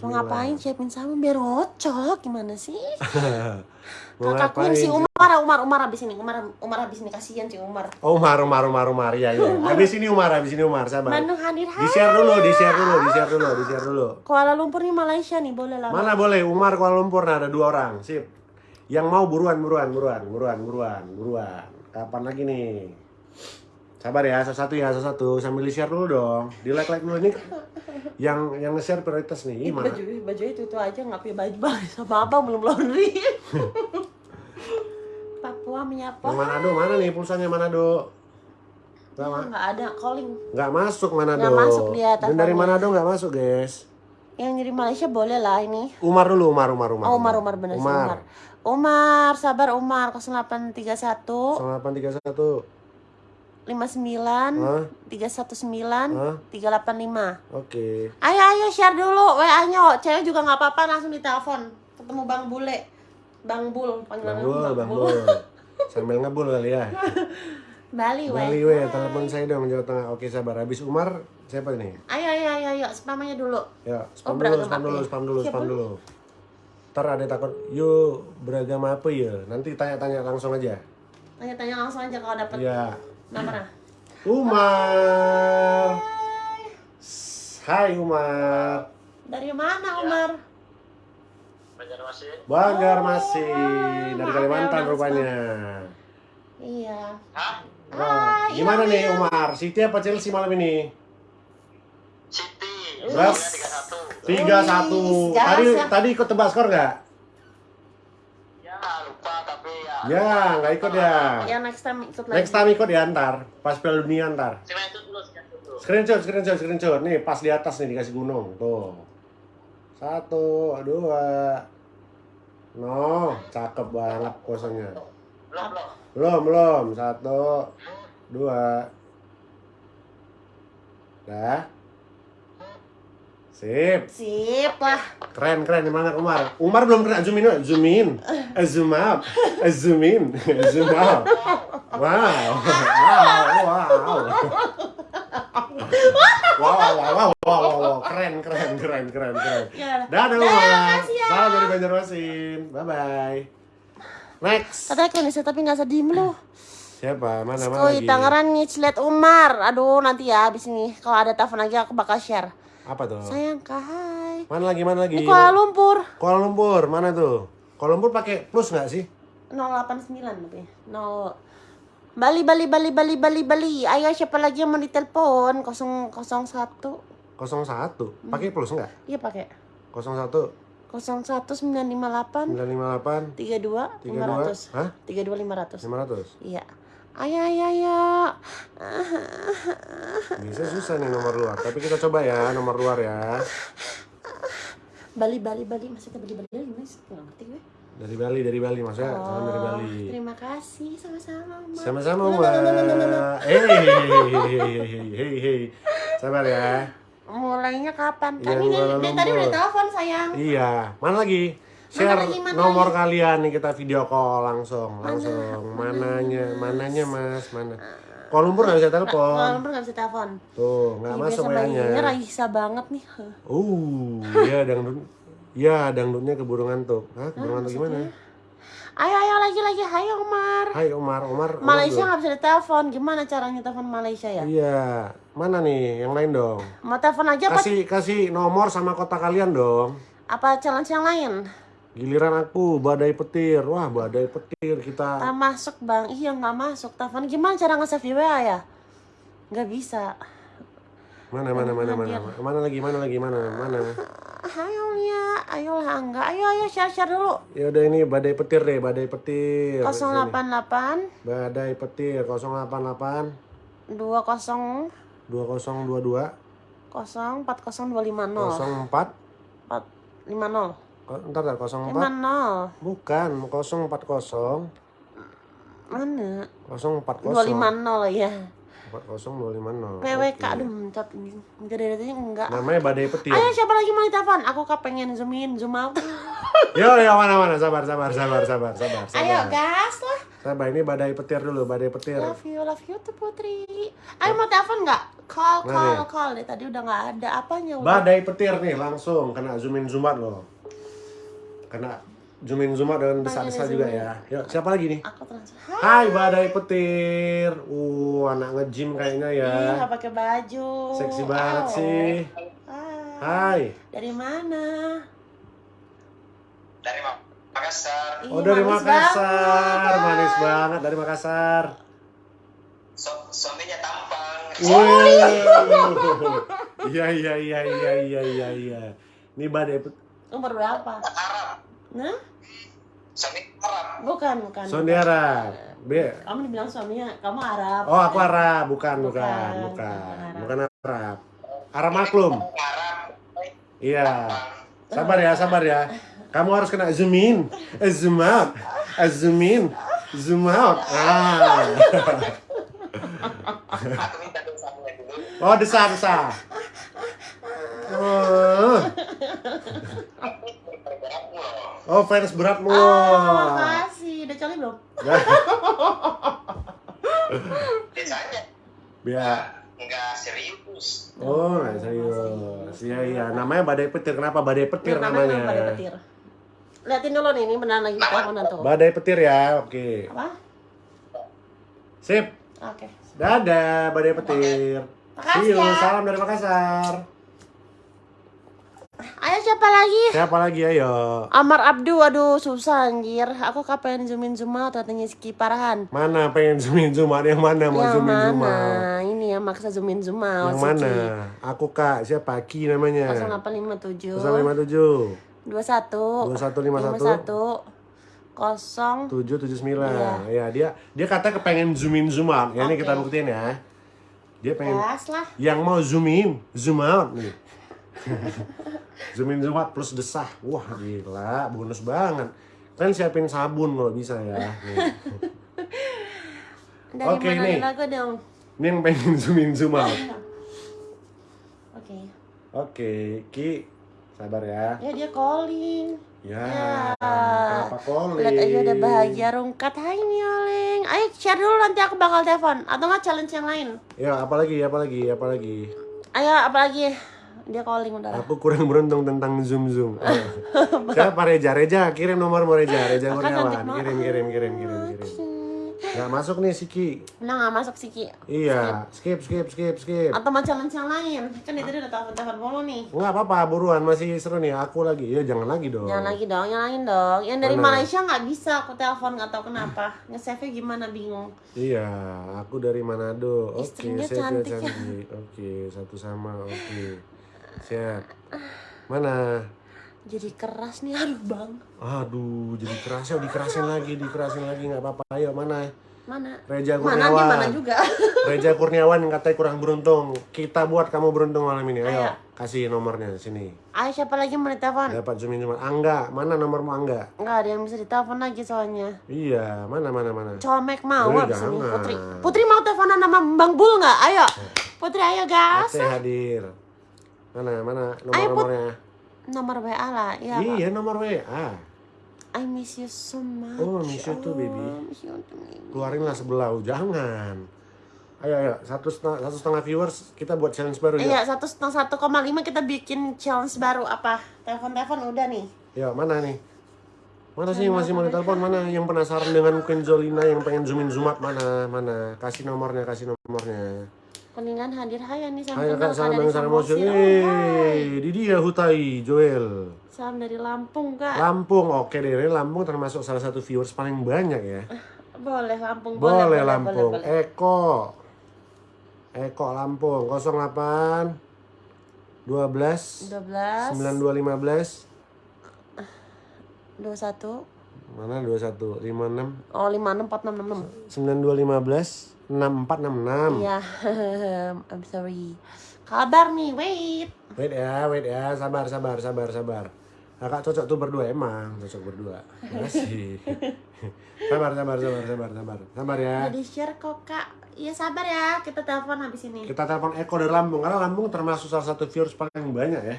60429. Mau ngapain siapin sama biar ngocok gimana sih? Ngapain si? Umar, Umar, Umar habis ini, Umar, Umar habis ini kasihan si Umar. Oh, Umar, Umar, Umar, Umar, ya, ya. Habis ini Umar, habis ini Umar, sabar. Bandung hadir Di hai. share dulu, di share dulu, di share dulu, di share dulu. Kuala Lumpur nih Malaysia nih, boleh lah. Mana boleh Umar Kuala Lumpur nah, ada dua orang. Sip. Yang mau buruan buruan buruan buruan buruan buruan. Kapan lagi nih? Sabar ya, satu-satu ya, satu-satu sambil di-share dulu dong. Di-like-like dulu ini. Yang yang nge-share prioritas nih. Ih, Ih, mana? baju baju itu itu aja nggak punya baju baju sama apa belum laundry. Papua menyapa. Yang Manado mana nih pulsanya Manado? Gak, Nggak ada calling. nggak masuk Manado. Nggak masuk dia Dan dari. Manado nggak masuk, guys. Yang dari Malaysia boleh lah ini. Umar dulu, Umar, Umar, Umar. Oh, Umar Umar bener sih Umar. Umar, sabar Umar 0831 0831. 59 Hah? 319 Hah? 385. Oke. Ayo ayo share dulu WA-nya. Cewek juga nggak apa-apa langsung ditelepon. Ketemu Bang Bule. Bang Bul, Bang Bul, Bang Bul. Sambil ngebul kali ya. Bali, weh. Bali we, telepon saya dong Jawa Tengah. Oke sabar. Habis Umar siapa ini? Ayo ayo ayo ayo spamnya dulu. Ya, spam Oh, dulu, spam dulu, spam dulu, spam dulu. Ntar ada takut, yuk beragama apa ya? Nanti tanya-tanya langsung aja. Tanya-tanya langsung aja kalau dapat Iya. Nomornya. Umar. Hai Umar. Dari mana Umar? Banjarmasin. Banjarmasin dari maaf ya, Kalimantan rupanya. Iya. Hah? Hai, gimana iya, nih iya. Umar? City apa Chelsea malam ini? City. Berapa? Tiga satu. Tiga satu. Wih, Tadi ya. tadi ikut tebak skor nggak? Ya nggak ikut ya. Ya next time ikut lagi. Next time ikut ya ntar, pas Piala Dunia ntar. Screenshot dulu, screenshot dulu. Screenshot, screenshot, screenshot. Nih pas di atas nih dikasih gunung. Tuh. Satu, dua. No, cakep banget posenya. Belum, belum. Belum, belum. Satu, dua. Dah. Sip. Sip lah. Keren, keren. Gimana Umar? Umar belum kena zoom in, zoom in. Eh, Zoom out. Eh, Zoom in. Zoom out. Wow. Wow, wow. Wow, wow, wow, wow, wow, wow. Keren, keren, keren, keren, keren. Dadah Umar. ya. Salam dari Banjarmasin. Bye-bye. Next. Katanya bisa tapi nggak sedih lu. Siapa? Mana, mana Skoi? Tangerang Ngiclet Umar. Aduh nanti ya abis ini kalau ada telepon lagi aku bakal share. Apa tuh? Sayang kak, hai. Mana lagi, mana lagi? Ini Kuala Lumpur. Kuala Lumpur, mana tuh? Kuala Lumpur pakai plus nggak sih? 089 tapi. 0 Bali Bali Bali Bali Bali Bali. Ayo siapa lagi yang mau ditelepon? 001. 01. Pakai plus nggak? Iya pakai. 01 01958 958 32 500. Hah? 32 500. 500. Iya. Ayo ayo ayo. Bisa susah nih nomor luar, tapi kita coba ya nomor luar ya. Bali Bali Bali maksudnya Bali Bali Bali mas nggak ngerti gue. Dari Bali, dari Bali maksudnya salam dari Bali. Oh, Terima kasih sama-sama. Mbak. Sama-sama Mbak. Eh, hey, hey, hey, hey, hey. Sabar ya. Mulainya kapan? Iya, Tadi Kuala dari tadi udah telepon sayang. Iya, mana lagi? Share mana nomor kalian nih kita video call langsung, langsung. Mananya, mananya Mas, mana? Kuala Lumpur nggak bisa Kuala telepon. Lumpur nggak bisa telepon. Tuh, nggak masuk WA-nya. bayinya Raisa banget nih. Uh, iya dangdut. Ya, dangdutnya keburu ngantuk. Hah, keburu ngantuk gimana? Ayo ayo lagi lagi. Ayo Umar. Hai Umar, Umar. Umar Malaysia nggak bisa ditelepon. Gimana caranya telepon Malaysia ya? Iya, mana nih yang lain dong? Mau telepon aja apa? Kasih kasih nomor sama kota kalian dong. Apa challenge yang lain? Giliran aku badai petir. Wah, badai petir kita. Tak masuk bang. Iya nggak masuk. Telepon gimana cara nge-save di WA ya? Nggak bisa. Mana mana mana mana. Mana lagi? Mana lagi? Mana? Mana? Ayo ya, ayolah enggak. Ayo ayo share share dulu. Ya udah ini badai petir deh, badai petir. 088 Sini. Badai petir 088 20 2022 040 40 250 04 450 Entar entar 04 50 Bukan 040 mana? 040 250 ya 40250. PWK aduh ini enggak dari tadi enggak Namanya badai petir. ayo siapa lagi mau ditelepon? Aku kepengen zoom in zoom out. Yo yo mana mana sabar sabar sabar sabar sabar sabar. ayo gas lah. Sabar ini badai petir dulu, badai petir. love you love you tuh putri. Ayo mau telepon nggak? Call call ya? call deh tadi udah nggak ada. Apanya udah Badai petir nih langsung. Kena zoom in zoom out loh. Kena zoom in zoom out dengan besar-besar juga ya. Yuk, siapa lagi nih? aku transfer Hai badai petir. Uh, anak nge-gym kayaknya ya. Ih, nggak pakai baju Seksi banget Au. sih. Hai. Hai. dari mana Dari Mak- Makassar. Oh Ih, dari manis Makassar, banget. manis banget dari Makassar. Su- suaminya tampang. Wow. Iya iya iya iya iya iya iya. Ini badai petir. Umur berapa Arab. nah Suami Arab. bukan bukan Saudara. B. kamu dibilang suaminya kamu Arab Oh, aku Arab, bukan, bukan, Bukan, bukan, bukan bukan Arab. Arab maklum. Arab. Iya. Sabar ya, sabar ya. Kamu harus kena zoom in, zoom out, zoom in, zoom out. Ah. Oh, desah, desah. Oh, oh fans beratmu. oh makasih udah coli belum Biasanya Biar. nggak serius. Oh, nggak serius. Iya, iya. Namanya badai petir. Kenapa badai petir Biar namanya namanya? badai petir liatin dulu nih ini beneran lagi teleponan tuh Badai petir ya. Oke. apa Sip. oke Dadah, badai petir. Makasih ya. Salam dari Makassar. Ayo siapa lagi Siapa lagi ayo? Amar Abdu aduh susah anjir aku kapan zoom in zoom out katanya Ski Parahan Mana pengen zoom in zoom out? Yang mana mau yang zoom in zoom out? mana ini ya maksa zoom in zoom out Yang mana? Aku kak, siapa? Ki namanya. 0857 057 21 2151 kosong 779 Iya. Ya dia dia kata kepengen zoom in zoom out Ya ini Oke. kita buktiin ya Dia pengen lah Yang mau zoom in, zoom out nih Zoom in zoom out plus desah Wah gila, bonus banget Kalian siapin sabun kalau bisa ya dari Oke, mana nih. lagu dong Ini yang pengen zoom in zoom out oke Oke, Ki, sabar ya. Ya dia calling. Ya, Ya. kenapa calling? Lihat aja udah bahagia rungkat. Hai Mioling. Ayo share dulu nanti aku bakal telepon atau nggak challenge yang lain. Ya, apalagi, apalagi, apalagi. Ayo apalagi dia calling udah. Aku kurang beruntung tentang zoom zoom. Siapa Reja? Reja, kirim nomor mau Reja. Reja Kurniawan. Kirim, kirim, kirim, kirim, kirim. Gak masuk nih Siki. Nah nggak masuk sih Ki. Iya, skip, skip, skip, skip. Atau mau challenge yang lain? Kan dia tadi udah telepon-telepon mulu nih. Nggak apa-apa, buruan masih seru nih. Aku lagi, ya jangan lagi dong. Jangan lagi dong, yang lain dong. Yang dari Mana? Malaysia nggak bisa aku telepon nggak tahu kenapa. Nge-save gimana bingung. Iya, aku dari Manado. Oke, saya juga cantik ya. cantik. Oke, satu sama. Oke, siap. Mana? Jadi keras nih aduh bang. Aduh, jadi keras ya, dikerasin lagi, dikerasin lagi nggak apa-apa. Ayo mana? Mana? Reja Mana Kurniawan. di mana juga. Reja Kurniawan yang katanya kurang beruntung. Kita buat kamu beruntung malam ini. Ayo, Ayo. kasih nomornya sini. Ayo siapa lagi mau ditelepon? Dapat zoomin cuma Angga. Mana nomormu Angga? Nggak ada yang bisa ditelepon lagi soalnya. Iya, mana mana mana. Colmek mau Eh, abis ini. Putri. Putri mau teleponan sama Bang Bul nggak? Ayo. Putri ayo gas. Ate hadir. Mana mana nomor-nomornya? Nomor WA lah. Iya. Kak. Iya, nomor WA. I miss you so much. Oh, miss you too, baby. Oh, you too, baby. Keluarinlah sebelah, jangan. Ayo, ayo, satu setengah, satu setengah viewers kita buat challenge baru ya. Iya, satu setengah satu koma lima kita bikin challenge baru apa? Telepon-telepon udah nih. Yuk, mana nih? Mana sih yang masih mau ditelepon? Mana yang penasaran dengan Queen Zolina yang pengen zoomin zoom up? Mana? Mana? Kasih nomornya, kasih nomornya. Kuningan hadir hai nih Ayo kenal kak, salam dari Samosir. hai. Eh, di dia Hutai, Joel. Salam dari Lampung kak. Lampung, oke deh. Lampung termasuk salah satu viewers paling banyak ya. boleh Lampung Boleh, boleh, Lampung. boleh, boleh. Eko. Eko Lampung 08 12 12 9215 21 mana 21 56 Oh 564666 9215 6466 Iya I'm sorry Kabar nih wait Wait ya, wait ya, sabar, sabar, sabar, sabar. Kakak cocok tuh berdua emang, cocok berdua. Makasih. sabar, sabar, sabar, sabar, sabar. Sabar ya. Udah di share kok kak Iya sabar ya kita telepon habis ini Kita telepon Eko dari Lampung karena Lampung termasuk salah satu viewers paling banyak ya.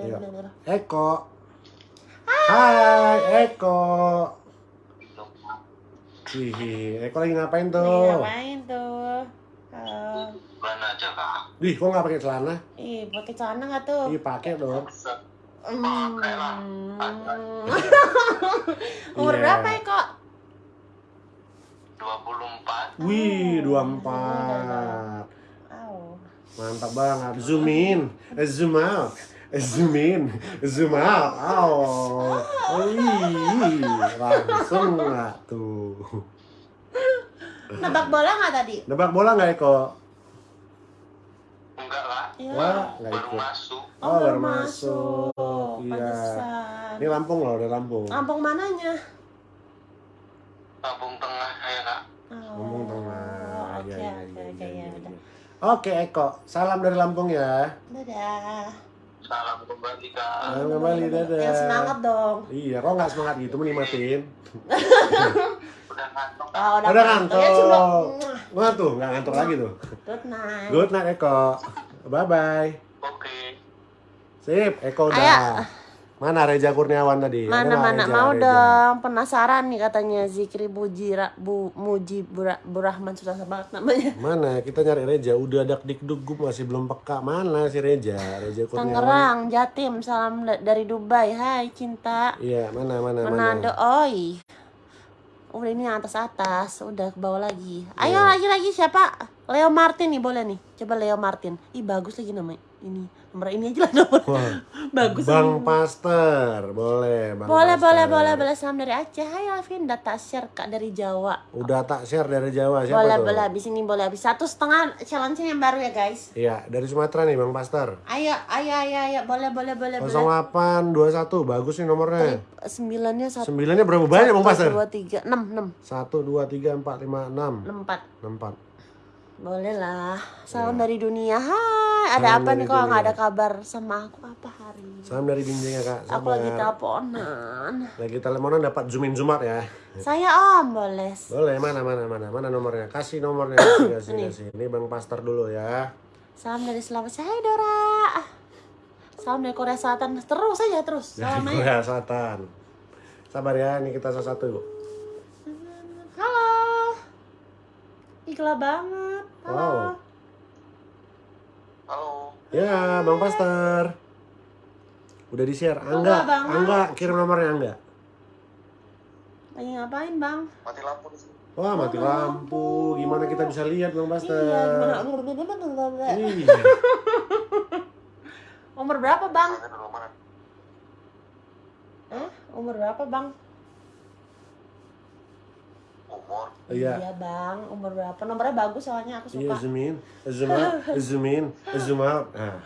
Iya. Eko. Hai, Eko. Hihi, Eko lagi ngapain tuh? ngapain tuh Eh, Mana aja kak? Wih, kok nggak pakai celana? Ih pakai celana nggak tuh Ih, pakai dong. Hmm. Umur Iya. berapa kok? 24 Wih, 24. Au. Mantap banget. Zoom in, eh, zoom out, eh, zoom in, zoom out. Oh, wih, langsung nggak tuh. Nebak bola nggak tadi? Nebak bola nggak Eko? Enggak kak Iya. Wah, nggak Baru ikut. masuk Oh, baru masuk. Iya. Pantesan. Ini Lampung loh, dari Lampung. Lampung mananya? Kampung Tengah ya kak Oh, Lampung Tengah. Oke, Iya, iya, oke, iya, oke, iya, ya iya. udah. Oke Eko, salam dari Lampung ya. Dadah. Salam kembali kak Salam kembali, dadah. Yang semangat dong. Iya, kok nggak semangat gitu menikmatin? Udah ngantuk Oh, udah, Udah ngantuk. Ya, ngantuk. Wah tuh, nggak ngantuk lagi tuh. Good night. Good night Eko. Bye bye. Oke Sip, Eko udah. Ayo. Mana Reja Kurniawan tadi? Ada Mana nggak mana Reja, mau Reja? dong penasaran nih katanya Zikri Bujira Bu Muji Bura, Burahman susah banget namanya. Mana? Kita nyari Reja. Udah dak dikduk gue masih belum peka. Mana si Reja? Reja Kurniawan. Tangerang, Jatim, salam da- dari Dubai. Hai cinta. Iya, mana mana Manado, mana. oi. Udah ini atas atas, udah ke bawah lagi. Ayo Iya. lagi lagi siapa? Leo Martin nih boleh nih. Coba Leo Martin. Ih bagus lagi namanya. Ini nomor ini aja lah nomor. Wah, bagus. Bang ini. Paster, boleh. Bang boleh Paster. boleh boleh boleh salam dari Aceh. Hai Alvin, data share kak dari Jawa. Udah tak share dari Jawa siapa boleh tuh? boleh habis ini boleh habis satu setengah challenge yang baru ya guys. Iya, dari Sumatera nih Bang Paster. Ayo ayo ayo ayo boleh boleh boleh boleh. 0821 bagus nih nomornya. Sembilannya satu. Sembilannya berapa banyak Bang Paster? Dua tiga enam enam 1 2 3 4 5 6. enam empat. 64. Boleh lah. Salam dari dunia. Hai, ada. Salam apa dari nih kok nggak dunia. ada kabar sama aku apa hari ini? Salam dari Binjai ya Kak. Aku lagi teleponan. Lagi teleponan dapat zoom in zoom out ya. Saya om boleh. Boleh mana mana mana mana nomornya? Kasih nomornya kasih kasih kasih. Ini Bang Pastor dulu ya. Salam dari Sulawesi. Hai Dora. Salam dari Korea Selatan. Terus saja terus. Dari Salam aja. Korea Selatan. Sabar ya, ini kita salah satu. Igla banget. Halo. Wow. Halo. Ya, Bang Pastor. Udah di-share. Angga, banget? Angga, kirim nomornya Angga. Lagi ngapain bang? Mati lampu di sini. Wah, mati lampu. Gimana kita bisa lihat, Bang Pastor? Iya gimana? Iya. Umur berapa bang? Eh, umur berapa bang? Umur. Iya. bang, umur berapa? Nomornya bagus soalnya aku Iya, suka. zoom in, zoom out, zoom in, zoom out. Nah.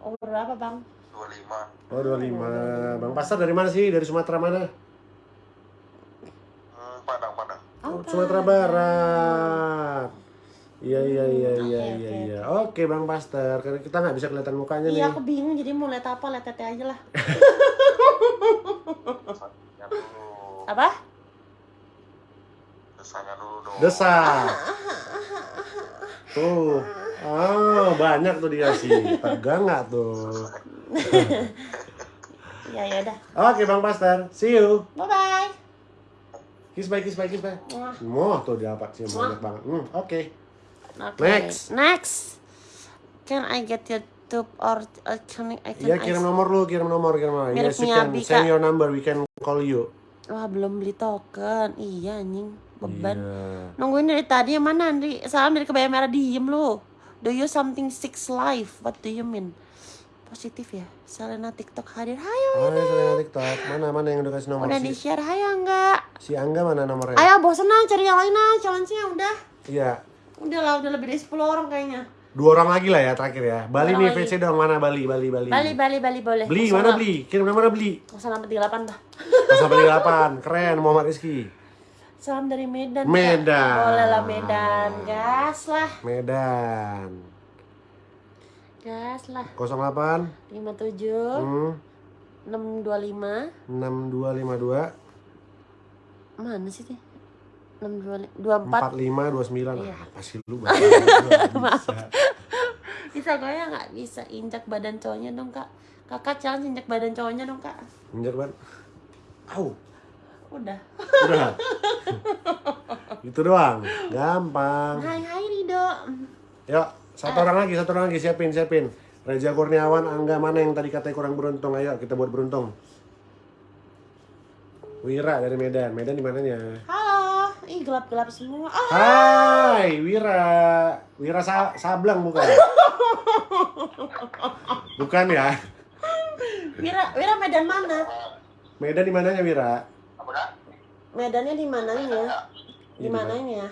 Umur berapa bang? 25. Oh, 25. Bang Pastor dari mana sih? Dari Sumatera mana? Hmm, Padang, Padang. Oh, Sumatera Barat. Iya iya iya iya Oke, iya oke, iya. Oke Bang Pastor, karena kita nggak bisa kelihatan mukanya nih. Iya aku bingung jadi mau lihat apa lihat tete aja lah. Desanya dulu. Apa? Desanya dulu dong. Desa. Tuh. Oh, banyak tuh dia sih. Tegang nggak tuh? Ya ya udah. Oke Bang Pastor, see you. Bye bye. Kiss bye, kiss bye, kiss bye. Wah. Tuh dia apa sih banyak banget. Hmm, oke. Oke. Next. Next. Can I get YouTube or uh, can I can Ya kirim nomor lu, kirim nomor, kirim nomor. Mirip Yes, you can send your number, we can call you. Wah belum beli token. Iya anjing beban. Iya. Nungguin dari tadi yang mana Andri? Salam dari kebaya merah diem lu. Do you something six life? What do you mean? Positif ya. Selena TikTok hadir. Hai Hai, Selena TikTok. Mana mana yang udah kasih nomor Udah di share. Hai enggak? si Angga mana nomornya? Ayo bosan ah cari yang lain ah. Challenge-nya udah. Iya. Udah lah, udah lebih dari 10 orang kayaknya. Dua orang lagi lah ya terakhir ya. Bali orang nih lagi. VC dong mana Bali Bali Bali. Bali, Bali, Bali boleh. Beli mana beli? Kirim nomornya beli. Salam 38 dah. Sampai 8. Keren Muhammad Rizky. Salam dari Medan. Kak. Medan. Boleh lah Medan. Gas lah. Medan. Gas lah. 08 57 hmm, 625. 6252 Mana sih nih? 624. 4529. Iya. Apa sih lu? Nggak bisa. Ya nggak bisa injak badan cowoknya dong kak. Kakak challenge injak badan cowoknya dong kak. Injak ban. Au. Udah. Udah. Itu doang. Gampang. Hai hai Rido. Yuk, satu orang lagi, satu orang lagi siapin, siapin. Reza Kurniawan, Angga mana yang tadi katanya kurang beruntung? Ayo kita buat beruntung. Wira dari Medan. Medan di mananya? Halo. Ih gelap gelap semua. Ah Hai, Wira. Wira Sa- Sablang bukan? bukan ya? Wira Wira Medan mana? Medan di mananya Wira? Medannya di mananya? Di Iya, mananya?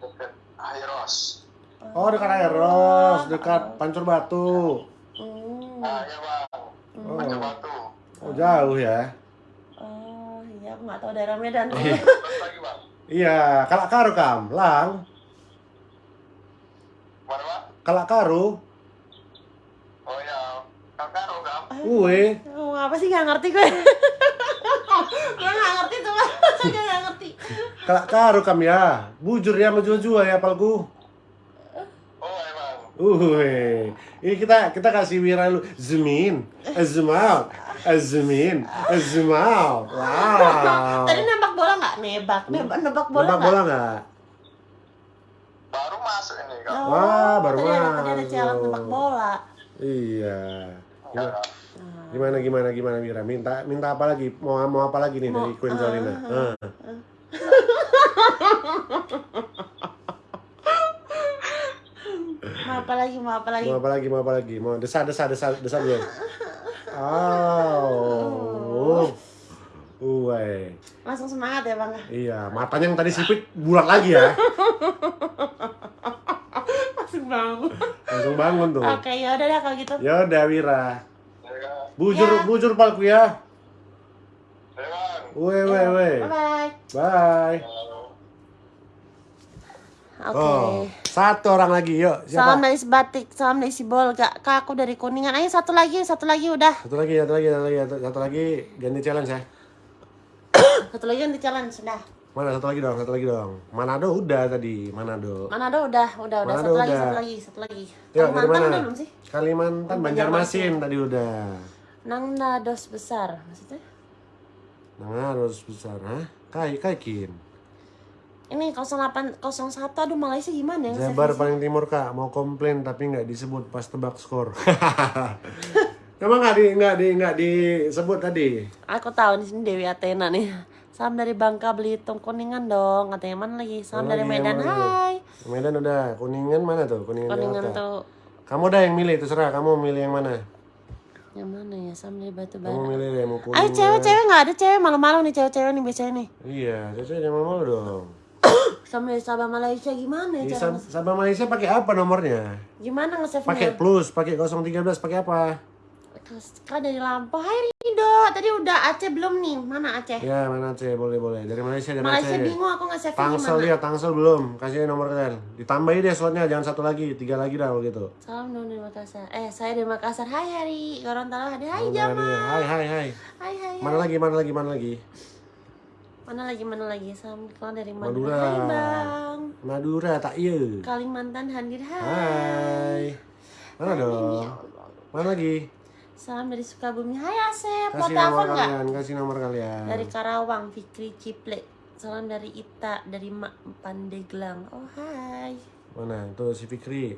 Dekat Airos. Oh, dekat Aeros, dekat Pancur Batu. Hmm. Ah, ya bang. Oh, Pancur Batu. oh jauh ya? Oh iya aku nggak tahu daerah Medan. Bang. Iya, kalak karu kam, lang. Mana bang? Kalak karu, Oh ya. Kakak Rogam. uwe. Oh, apa sih nggak ngerti gue? Nggak ngerti. Kalak karu kam ya. Bujur ya menjua-jua ya palku. Oh bang. Uwe. Ini kita kita kasih Wira lu zoom in, eh, out, eh, in, eh. Wow. Tadi nembak bola nggak? Nebak, nebak, nebak bola Nebak nggak? bola nggak? Baru masuk ini kak. Oh, Wah, baru ada, tadi ada masuk. challenge nebak bola. Iya. Ya, Gimana, gimana gimana Wira? Minta minta apa lagi? Mau mau apa lagi nih dari Mau- Queen ah, Zalina? ah, Ah. Mau apa lagi? Mau apa lagi? Mau apa lagi? Mau apa lagi? Mau desa desa desa desa dulu. Oh. Uwe. Langsung semangat ya bang. Iya, matanya yang tadi sipit bulat lagi ya. Langsung bangun. Langsung bangun tuh. Oke ya udah deh kalau gitu. Ya udah Wira. Bujur Ya. bujur palku ya. ya bang. Weh weh weh. Bye bye. Bye. Oke. Oh, satu orang lagi yuk. Salam Siapa? dari Sebatik, salam dari Sibol, gak kak aku dari Kuningan. Ayo satu lagi, satu lagi udah. Satu lagi, satu lagi, satu lagi, satu, satu lagi ganti challenge ya. Satu lagi yang di challenge sudah. Mana satu lagi dong, satu lagi dong. Manado udah tadi, Manado. Manado udah, udah, udah. Manado Satu lagi, udah. satu lagi, satu lagi. Dari Kalimantan udah belum sih? Kalimantan, Oh, Banjarmasin tadi udah. Nangna dos besar, maksudnya? Nah, harus besar, hah? Kai, kaikin. Ini 08, 01, aduh Malaysia gimana ya? Jabar paling timur kak, mau komplain tapi nggak disebut pas tebak skor. Emang nggak di nggak di nggak disebut tadi? Aku tahu di sini Dewi Athena nih. Salam dari Bangka Belitung Kuningan dong. Katanya mana lagi? Salam Mana dari lagi, Medan. Hai. Medan udah, kuningan mana tuh? Kuningan, Kuningan Jakarta. tuh Kamu udah yang milih, terserah. Kamu milih yang mana? Yang mana ya? Salam dari Batu Kamu Bara. milih yang mau kuning. Ayo cewek-cewek nggak ada cewek malu-malu nih cewek-cewek nih biasanya nih. Iya, cewek jangan malu dong. Sama Sabah Malaysia gimana ya cara Sab- Sabah Malaysia pakai apa nomornya? gimana nge-save-nya? Pakai plus, pakai 013, pakai apa? Kan dari Lampau. Hai Rido, tadi udah Aceh belum nih? Mana Aceh? Ya, mana Aceh? Boleh, boleh. Dari Malaysia, dari Malaysia Aceh. bingung aku nge-save Tangsel gimana. dia, Tangsel belum. Kasih nomor kalian. Ditambahin deh slotnya, jangan satu lagi, tiga lagi dah kalau gitu. Salam dong dari Makassar. Eh, saya dari Makassar. Hai Hari. Gorontalo hadir. Hai Jamal. Hai, hai, hai. Hai hai. Mana lagi, mana lagi, mana lagi? Mana lagi mana lagi? Salam kalau dari Madura. Madura. Hai Bang. Madura, tak iya. Kalimantan hadir. Hai. Hai. Mana dong? Mana lagi? Salam dari Sukabumi. Hai Asep. Mau telepon nggak? kasih nomor kalian. Dari Karawang, Fikri Ciple. Salam dari Ita, dari Mak Pandeglang. Oh hai. Mana? Tuh si Fikri.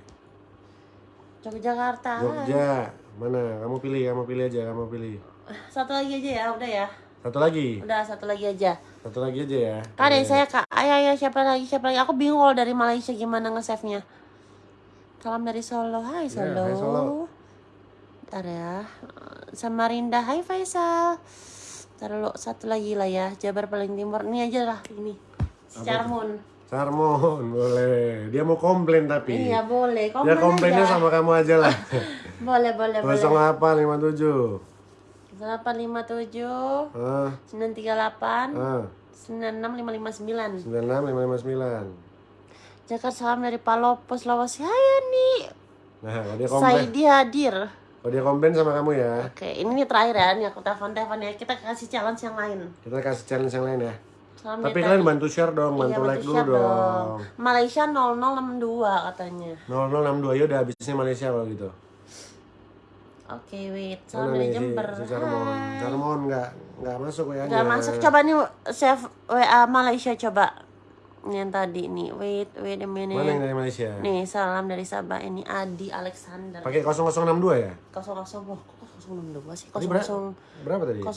Yogyakarta. Hai. Jogja. Mana? Kamu pilih, kamu pilih aja, kamu pilih. Satu lagi aja ya, udah ya. Satu lagi. Udah satu lagi aja. Satu lagi aja ya. Kak dari saya kak, ayo ayo siapa lagi siapa lagi? Aku bingung kalau dari Malaysia gimana nge-save-nya. Salam dari Solo, hai Solo. Ya, hai, Solo. Ntar ya. Samarinda, hai Faisal. Dulu satu lagi lah ya, Jabar paling timur. Ini aja lah ini. Carmon. Sarmon, boleh. Dia mau komplain tapi. Iya boleh, Dia komen komplainnya aja. sama kamu aja lah. Boleh boleh boleh. 0857. 857 Ah, 938 ah, 96559. 96559. Jakarta salam dari Palopo, Sulawesi. Hai nih. Nah, dia komplain, Saidi hadir. Kalau dia komplain sama kamu ya. Oke, ini nih terakhir ya, nih aku telepon-telepon ya. Kita kasih challenge yang lain. Kita kasih challenge yang lain ya. Salam Tapi kalian bantu share dong, Iya, bantu like dulu share dong. Malaysia 0062 katanya. 0062 ya udah habisnya Malaysia kalau gitu. Oke, wait. Salam dari si, Jember. si Charmon? Hai. Charmon nggak nggak masuk ya Gak masuk. Coba nih save WA Malaysia coba. Yang tadi nih. Wait, wait a minute. Mana yang dari Malaysia? Nih, salam dari Sabah. Ini Adi Alexander. Pakai 0062 ya? 00 wah, kok 062 sih? Tadi ber- 00 berapa tadi? 00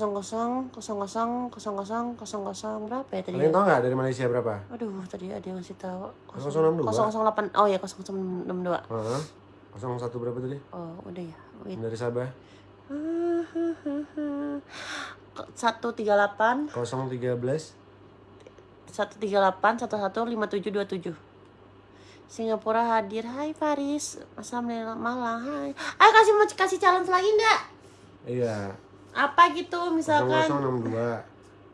00 00 00 berapa ya tadi? Kalian tahu nggak dari Malaysia berapa? Aduh, tadi ada yang ngasih tahu. 062? 008. Oh ya, 0062. Heeh. 01 berapa tadi? Oh, udah ya. Wait. Dari Sabah. 138 013 138 115727 Singapura hadir. Hai Faris. Assalamualaikum Malang. Hai. Ayo kasih mau kasih challenge lagi nggak? Iya. Apa gitu misalkan? 0062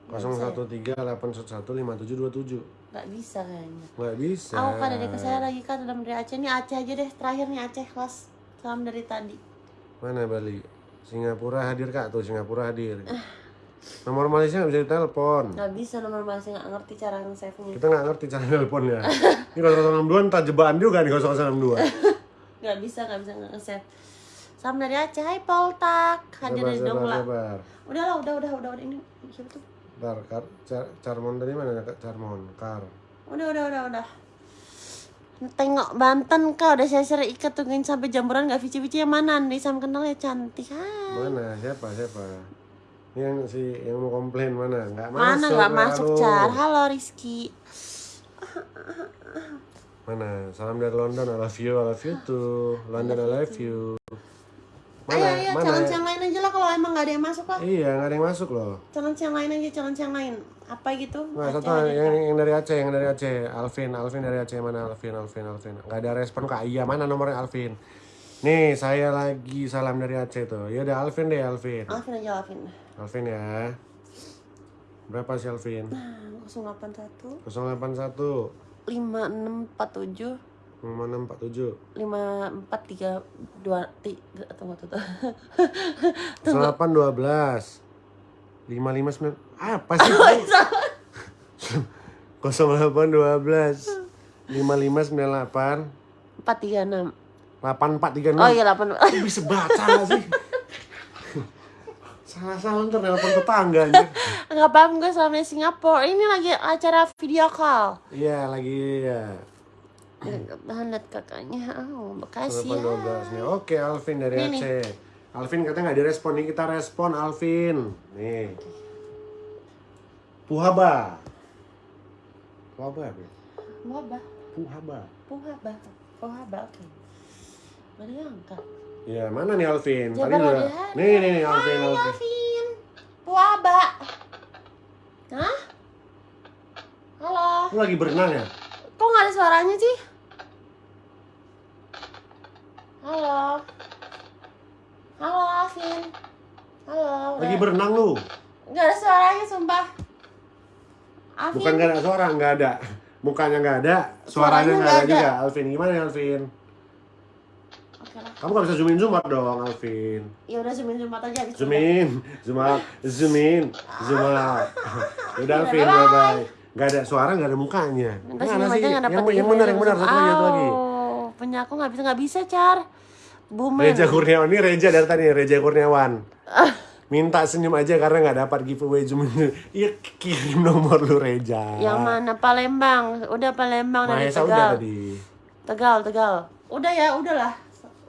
013 811 5727 Nggak bisa kayaknya. Nggak bisa. Aku kan dari saya lagi kan dalam dari Aceh nih Aceh aja deh terakhir nih Aceh kelas salam dari tadi. Mana Bali? Singapura hadir kak tuh Singapura hadir. Nomor Malaysia nggak bisa ditelepon. Nggak bisa nomor masih nggak ngerti cara nge-save nya. Kita nggak ngerti cara nelponnya. Ini 062 entah jebakan juga nih 062. Nggak bisa nggak bisa nge-save. Salam dari Aceh. Hai Poltak. Hadir dari Dongla. Udah lah udah udah udah udah ini siapa tuh? Bentar, Kar, Car- Carmon tadi mana Kak? Carmon? Kar. Udah udah udah udah. Tengok Banten kau udah saya sering ikat tungguin sampai jamburan nggak vici-vici yang mana nih sama kenal ya cantik hai. Mana? Siapa? Siapa? Yang si yang mau komplain mana? Nggak masuk. Mana nggak masuk car? Halo Rizky. Mana? Salam dari London. I love you. I love you too. London I love you. Mana? ayo ayo mana? challenge yang lain aja lah kalau emang nggak ada yang masuk lah. Iya, nggak ada yang masuk loh. Challenge yang lain aja challenge yang lain. Apa gitu? Nah, Aceh satu yang, yang dari Aceh, yang dari Aceh. Alvin, Alvin dari Aceh mana? Alvin, Alvin, Alvin. Nggak ada respon kak. Iya, mana nomornya Alvin? Nih, saya lagi salam dari Aceh tuh. Ya udah Alvin deh, Alvin. Alvin aja Alvin. Alvin ya. Berapa sih Alvin? Nah, 081 081 5647 5647 5432 tiga tunggu tunggu. 0812 559 apa sih? 0812 5598 empat tiga enam 8436 oh iya delapan Lu bisa baca sih? Salah-salah ntar nelpon tetangga nggak paham gue selama di Singapura ini lagi acara video call Iya lagi ya. tahan lihat kakaknya oh bekasi ya 812 nih. Oke Alvin dari Nih, nih. Aceh. Alvin katanya nggak direspon nih kita respon Alvin. Nih. Puhaba. Puhaba ya? Wabah, Puhaba. puhaba, puhaba, oke. Gak diangkat. Ya mana nih Alvin? Jabar Tadi udah. Nih nih nih Alvin Hai, Alvin. Alvin. Puaba. Hah? Halo. Lu lagi berenang ya? Kok nggak ada suaranya sih? Halo. Halo, Alvin. Halo. Lagi udah. berenang lu? Nggak ada suaranya, sumpah. Alvin. Bukan gak ada suara, nggak ada. Mukanya nggak ada, suaranya Suaranya nggak nggak ada ada. juga. Alvin gimana ya Alvin? Kamu gak bisa zoom in zoom out dong Alvin. Ya udah zoom in zoom out aja. Zoom in, zoom out, zoom in, zoom out. Udah Alvin, Bye-bye. bye bye. Gak ada suara, gak ada mukanya. Aja nggak Yang, yang benar, yang benar. Satu lagi, satu lagi. Oh, punya aku nggak bisa nggak bisa car. Bumen. Reja Kurniawan, ini Reja dari tadi, Reja Kurniawan. Minta senyum aja karena nggak dapat giveaway zoom in. Iya kirim nomor lu Reja. Yang mana Palembang? Udah Palembang dari Tegal. udah tadi. Tegal, Tegal. Udah ya, udahlah.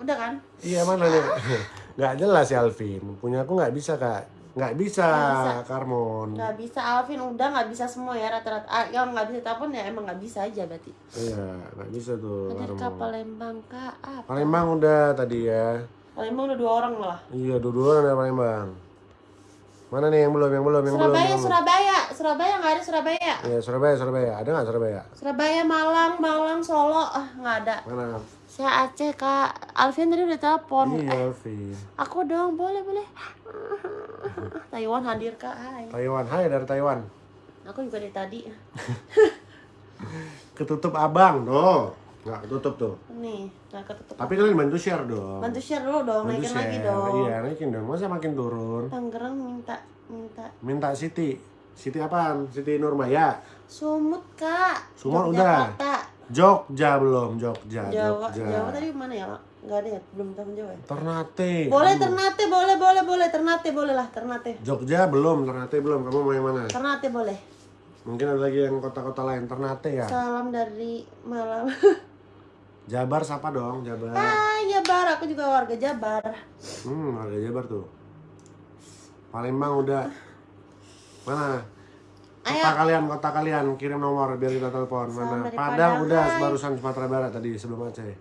Udah kan? Iya mana nih? Nggak jelas ya Alvin. Punya aku nggak bisa kak. Nggak bisa, bisa. Karmon. Nggak bisa Alvin udah nggak bisa semua ya rata-rata. Ah, yang nggak bisa telepon ya emang nggak bisa aja berarti. Iya, nggak bisa tuh kak Karmon. Palembang kak. Apa? Palembang udah tadi ya. Palembang udah dua orang lah. Iya, dua-dua dari Palembang. Mana nih yang belum, yang belum, yang belum? Surabaya, belum? Surabaya, Surabaya nggak ada Surabaya. Iya, Surabaya, Surabaya. Ada nggak Surabaya? Surabaya, Malang, Malang, Solo, ah nggak ada. Mana? Saya Aceh kak. Alvin tadi udah telepon. Iya, Eh, Alvin. aku dong, boleh boleh. Taiwan hadir kak. Hai. Taiwan, hai dari Taiwan. Aku juga dari tadi. Ketutup abang, tuh. Nggak ketutup tuh. Nih, nggak ketutup. Tapi kalian bantu share dong. Bantu share dulu dong, Bantu naikin lagi share. dong. Iya, naikin dong. Masa makin turun? Tangerang minta minta Minta Siti. Siti apaan? Siti Nurmaya. sumut kak. Sumut udah. Yogyakarta. Jogja belum, Jogja, Jawa, Jogja. Jawa tadi mana ya? Nggak ada ya, belum tahun Jawa. ya? Ternate. Boleh Aduh. Ternate, boleh boleh boleh Ternate boleh lah Ternate. Jogja belum, Ternate belum. Kamu mau yang mana? Ternate boleh. Mungkin ada lagi yang kota-kota lain. Ternate ya. Salam dari Malang. Jabar siapa dong? Jabar. Hai Jabar, aku juga warga Jabar. Hmm, warga Jabar tuh. Palembang udah. Mana? Kota kalian, kota kalian kirim nomor biar kita telepon. Mana? Padang Padang, udah hai. barusan Sumatera Barat tadi sebelum Aceh.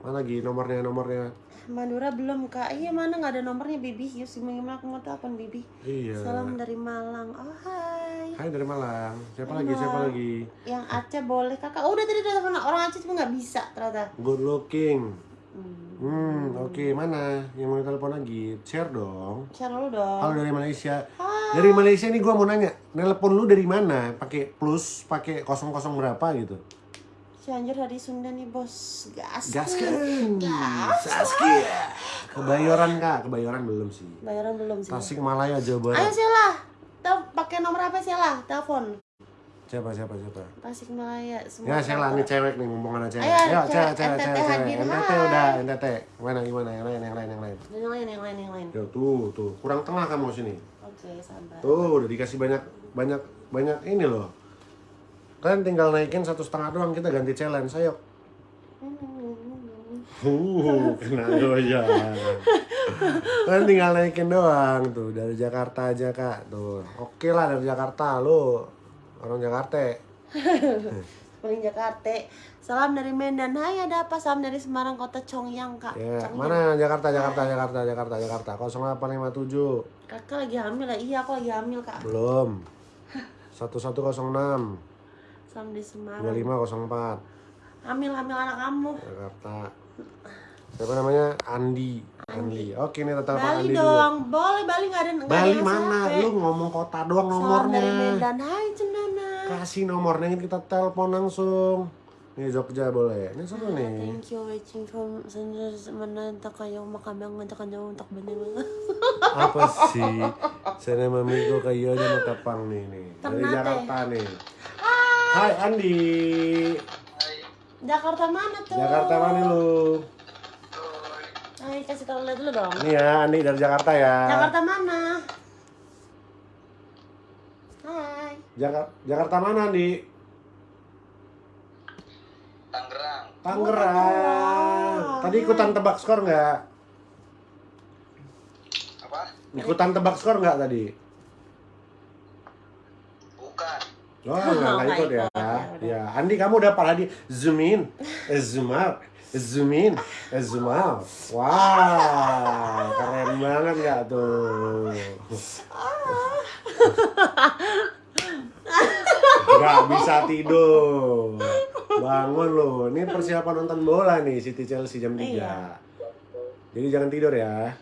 Mana lagi nomornya nomornya? Madura belum kak. Iya mana nggak ada nomornya Bibi. Yus gimana aku mau telepon Bibi. Iya. Salam dari Malang. Oh hai. Hai dari Malang. Siapa lagi? Siapa lagi? Yang Aceh boleh kakak. Oh, udah tadi udah telepon orang Aceh cuma nggak bisa ternyata. Good looking. Hmm. Hmm, oke mana? Yang mau telepon lagi? Share dong. Share dulu dong. Halo dari Malaysia. Dari Malaysia nih gua mau nanya, nelpon lu dari mana? Pakai plus, pakai kosong kosong berapa gitu? Cianjur dari Sunda nih bos. Gas. Gaskan. Saskia. Kebayoran kak, kebayoran belum sih. Bayaran belum sih. Tasik Malaya Jawa Ayo Barat. Sela. Tel pakai nomor apa Sela? Telepon. Siapa siapa siapa? Tasik Malaya. Ya Sela nih cewek nih ngomong cewek. Ayo, Ayo cewek, cewek cewek cewek cewek. NTT udah NTT. Mana gimana yang lain yang lain yang lain. Yang lain, yang lain, yang lain. Tuh tuh kurang tengah kamu sini. Oke, sabar. Tuh udah dikasih banyak banyak banyak ini loh. Kalian tinggal naikin satu setengah doang kita ganti challenge. Ayo. Uh, kena goyang. Kan tinggal naikin doang tuh dari Jakarta aja kak tuh. Oke lah dari Jakarta lu orang Jakarta. Paling Jakarta. Salam dari Medan. Hai, ada apa? Salam dari Semarang, Kota Congyang, Kak. Ya Congyang. mana Jakarta Jakarta Jakarta Jakarta Jakarta 0857 Kakak lagi hamil lah. Iya, aku lagi hamil, Kak. belum 1106 Salam dari Semarang. 2504 Hamil, hamil anak kamu. Jakarta. Siapa namanya? Andi. Andi. Oke nih tetap Bali Andi dulu. dong. Boleh Bali nggak ada Bali mana? sampai. Lu ngomong kota doang Salam dari nomornya. Medan. Hai. Kasih nomornya kita telepon langsung. Nih Jogja boleh. Ini seru nih. Thank you waiting for sender menantak kayo makamang ngajak kayo untuk bener Apa sih? Saya mamigo kayo aja makapang nih nih. Dari. Jakarta nih. Hai Hai Andi. Jakarta mana tuh? Jakarta mana lu? Hai, kasih tau lihat dulu dong. Ini ya Andi dari Jakarta ya. Jakarta mana? Hai. Jaka- Jakarta mana Andi? Tangerang. Tangerang. Tangerang. Tadi ikutan tebak skor nggak? Apa? Ikutan tebak skor nggak tadi? Bukan. Oh, nggak nggak Nggak ikut ya. ya. Ya, Andi kamu udah apa lagi? Zoom in, eh, zoom out, zoom in, zoom out. Wow, keren banget nggak tuh? Gak bisa tidur. Bangun lo. Ini persiapan nonton bola nih City Chelsea jam 3. Iya. Jadi jangan tidur ya.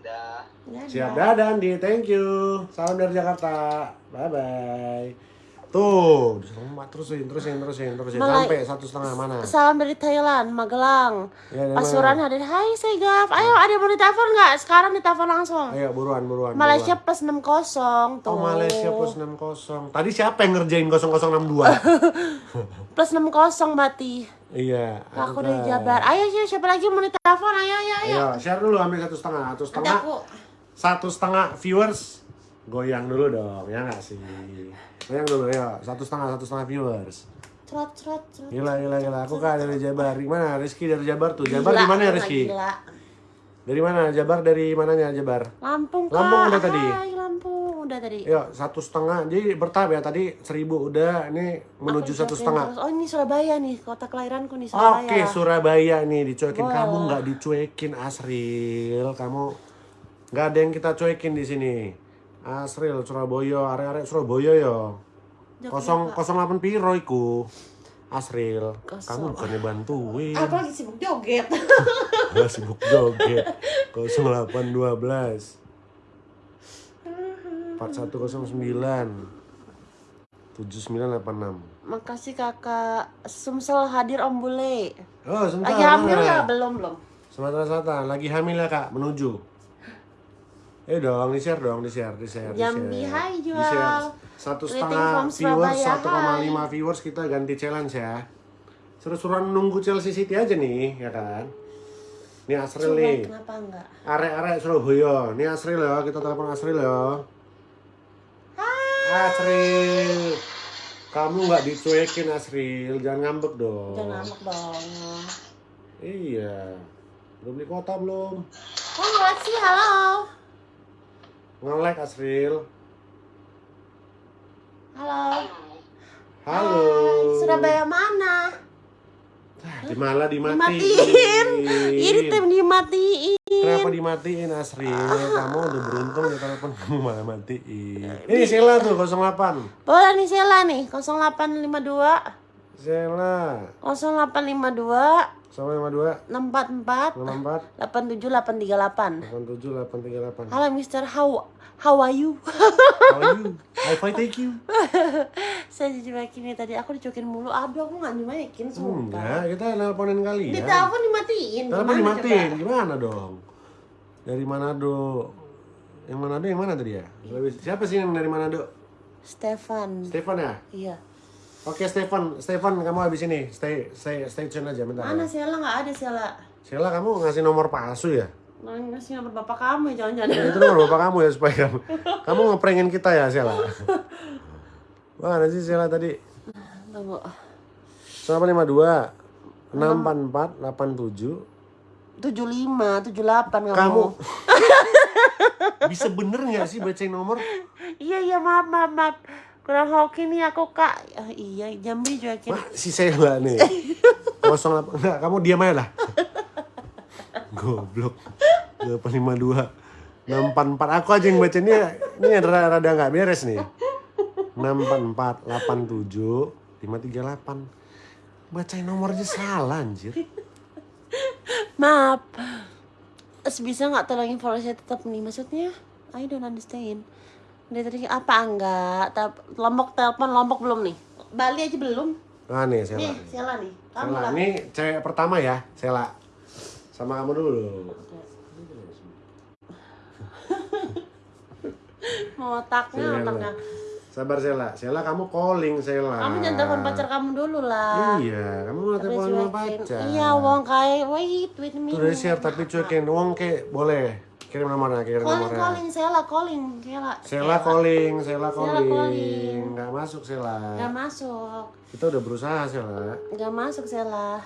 Dadah. Siap dadah Andi, thank you. Salam dari Jakarta. Bye bye. Tuh, disuruh terusin, terusin, terusin, terusin Malai- sampai satu setengah mana? Salam dari Thailand, Magelang. Ya, Pasuruan hadir. Hai, saya Gaf. Ayo, ada mau ditelepon nggak? Sekarang ditelepon langsung. Ayo buruan, buruan. Malaysia buruan. plus 60 tuh. Oh Malaysia plus 60. Tadi siapa yang ngerjain 0062? Plus 60 mati. iya. Aku dari Jabar. Ayo, ayo, siapa lagi mau ditelepon? Ayo, ayo, ayo. Ayo, share dulu ambil satu setengah, satu setengah, satu setengah viewers. Goyang dulu dong, ya nggak sih? Goyang dulu ya, satu setengah, satu setengah viewers. cerot, cerot, cerot. Gila, gila, gila. Aku kak dari Jabar. Gimana? Rizky dari Jabar tuh. Jabar Gila, di mana ya Rizky? Gila. Dari mana? Jabar dari mananya Jabar? Lampung, Kak. Lampung udah tadi? Hai, Lampung. Udah tadi. Yuk, satu setengah. Jadi bertahap ya. Tadi seribu udah. Ini menuju satu setengah. terus. Oh, ini Surabaya nih. Kota kelahiranku nih, Surabaya. Oke, Surabaya nih dicuekin. Boleh. Kamu nggak dicuekin Asril. Kamu nggak ada yang kita cuekin di sini. Asril, Surabaya, area-area Surabaya yo. Kosong kosong delapan piro iku. Asril, kamu Kosong. bukannya bantuin. Aku lagi sibuk joget. Gak sibuk joget 0812 4109 7986 Makasih kakak Sumsel hadir Om Bule. Oh sebentar Lagi hamil nggak? Belum belum. Sumatera Selatan lagi hamil ya kak menuju Eh dong, di share dong, di share, di share, di Jambi, share. hai, Di jual. share. Satu setengah viewers, Surabaya, 1,5 hai. viewers kita ganti challenge ya. Seru-seruan nunggu Chelsea City aja nih, ya kan? Ini Asril nih. kenapa enggak? Arek-arek Surabaya. Ini Asril ya, kita telepon Asril ya. Asril. Kamu nggak dicuekin Asril, jangan ngambek dong. Jangan ngambek dong. Iya. Udah beli kota belum? Oh, sih, halo. Nge-like Asril. Halo. Halo. Hai, Surabaya mana? Ah, Di malah dimatiin. Dimatiin. Ini tim dimatiin. Kenapa dimatiin Asril? Kamu udah beruntung ya telepon kamu malah matiin. Ini Sheila tuh 08. Boleh nih Sela nih, 0852 Sheila 0852 052 644 64 87838. 87 838. Halo Mister, how how are you? How are you? I fight take you. Saya dicuekin nih tadi, aku dicuekin mulu. Aduh, aku nggak nyuekin, sumpah. Enggak, kita nelponin kali Di ya. telepon dimatiin. Telepon dimatiin, coba? gimana dong? Dari Manado. Yang Manado yang mana tadi ya? Siapa sih yang dari Manado? Stefan. Stefan ya? Iya. Oke Stefan, Stefan kamu habis ini stay stay stay tune aja bentar. Mana Ya. Sela nggak ada Sela? Sheila kamu ngasih nomor palsu ya? Nah, ngasih nomor bapak kamu ya jangan-jangan. Ya, itu nomor bapak kamu ya supaya kamu kamu ngeprengin kita ya Sheila. Mana sih Sheila tadi? Tunggu. 852 644 87 75, 78 kamu. Kamu bisa bener nggak sih bacain nomor? Iya, iya, maaf, maaf, maaf. Kurang hoki nih aku, Kak. Ah, iya, Jambi cuekin. Wah, si Sheila nih. 08 enggak, kamu diam aja lah. Goblok. 852 644 aku aja yang baca ini ini rada rada nggak beres nih 644 87 538 bacain nomor aja salah anjir Maaf. Bisa nggak tolongin follow saya tetap nih? Maksudnya, I don't understand. Dari tadi apa enggak? Tel- Lombok telepon Lombok belum nih? Bali aja belum? nah nih Sela Nih, Sela nih. Kamu Sela lah. ini cewek pertama ya Sela sama kamu dulu Mau otaknya, Sela. otaknya. sabar Sela. Sela kamu calling Sela. Kamu jangan telepon pacar kamu dulu lah. Iya, kamu mau telepon sama pacar. Iya, wong kayak wait, wait a Tuh share tapi cuekin wong ke boleh. Kirim nomornya, kirim Calling, nomornya. calling, Sela, calling, Sela. Sela calling, Sela calling. calling. Nggak masuk Sela. Gak masuk, Kita udah berusaha Sela. gak masuk Sela.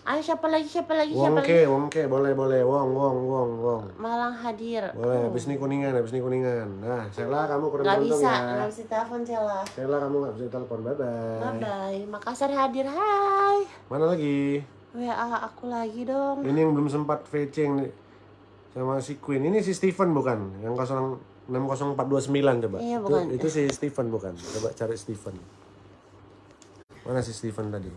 Ayo siapa lagi, siapa lagi, siapa lagi? ke, wong ke, boleh boleh. Wong, wong, wong, wong. Malang hadir. Boleh, habis ini kuningan, habis ini kuningan. Nah, Sela kamu kurang Gak beruntung bisa, ya. gak bisa telepon Sela. Sela kamu nggak bisa telepon, bye bye. Bye bye. Makassar hadir, hai. Mana lagi? WA aku lagi dong. Ini yang belum sempat yang di- sama si Queen. Ini si Steven bukan? Yang 060429 coba. Iya, Itu- bukan. Itu, si Steven bukan? Coba cari Steven. Mana si Steven tadi?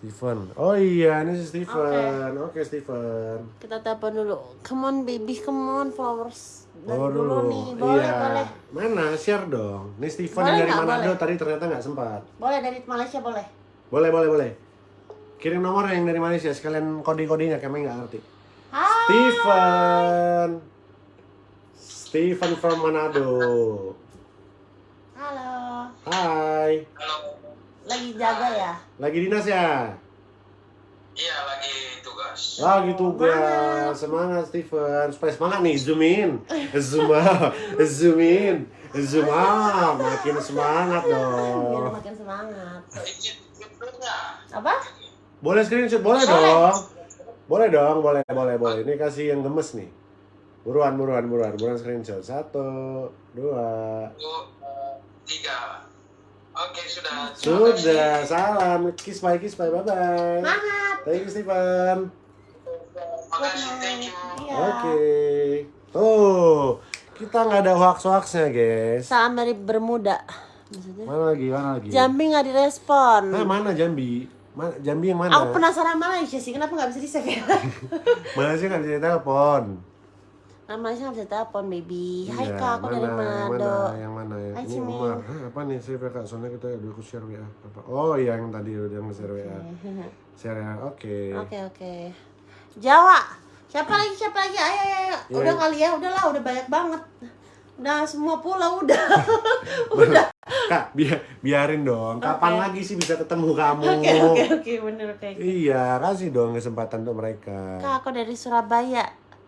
Steven. Oh iya, ini si Steven. Oke, Steven. Kita telepon dulu. Come on baby, come on flowers. Oh dulu dulu. nih, boleh, iya. boleh. Mana? Share dong. Ini Steven Boleh yang dari nggak? Manado Boleh. tadi ternyata nggak sempat. Boleh dari Malaysia boleh. Boleh, boleh, boleh. Kirim nomor yang dari Malaysia sekalian kode-kodenya kami nggak ngerti. Hai. Steven. Steven from Manado. Halo. Hai. Halo. Lagi jaga ya? Lagi dinas ya? Iya lagi tugas. Lagi tugas. Semangat Steven. Supaya semangat nih, zoom in. Zoom out. Zoom in. Zoom out. Makin semangat Biar dong. makin semangat. Apa? Boleh screenshot? Boleh dong. Boleh dong, boleh, boleh, boleh. Ini kasih yang gemes nih. Buruan, buruan, buruan. Buruan screenshot. Satu, dua. Tiga. Oke sudah. Sudah, salam. Kiss bye, kiss bye, bye-bye. Thank you, Steven. kasih. Thank you. Iya. Oke. Tuh, kita nggak ada hoax-hoaxnya, guys. Salam dari Bermuda. Maksudnya? Mana lagi, mana lagi? Jambi nggak direspon. Eh, mana Jambi? Mana, Jambi yang mana? Aku penasaran Malaysia sih, kenapa nggak bisa di save ya? Malaysia nggak bisa telepon. Nah, Malaysia nggak bisa telepon, baby. Hai Iya, kak, aku dari Yang Manado. mana? Yang mana? Hai, Ini. Umar. Hah, apa nih save ya, kak? Soalnya kita udah aku share WA. Apa? Oh, iya, yang tadi udah nge-share WA. Share ya, oke. Oke oke. Jawa. Siapa lagi? Siapa lagi? Ayo ayo. ayo. Iya. Udah kali ya, udahlah, udah banyak banget. Udah semua pulau udah. udah. Kak, biar biarin dong. Kapan Oke. lagi sih bisa ketemu kamu? Oke oke oke bener oke. Iya, kasih dong kesempatan untuk mereka. Kak, aku dari Surabaya.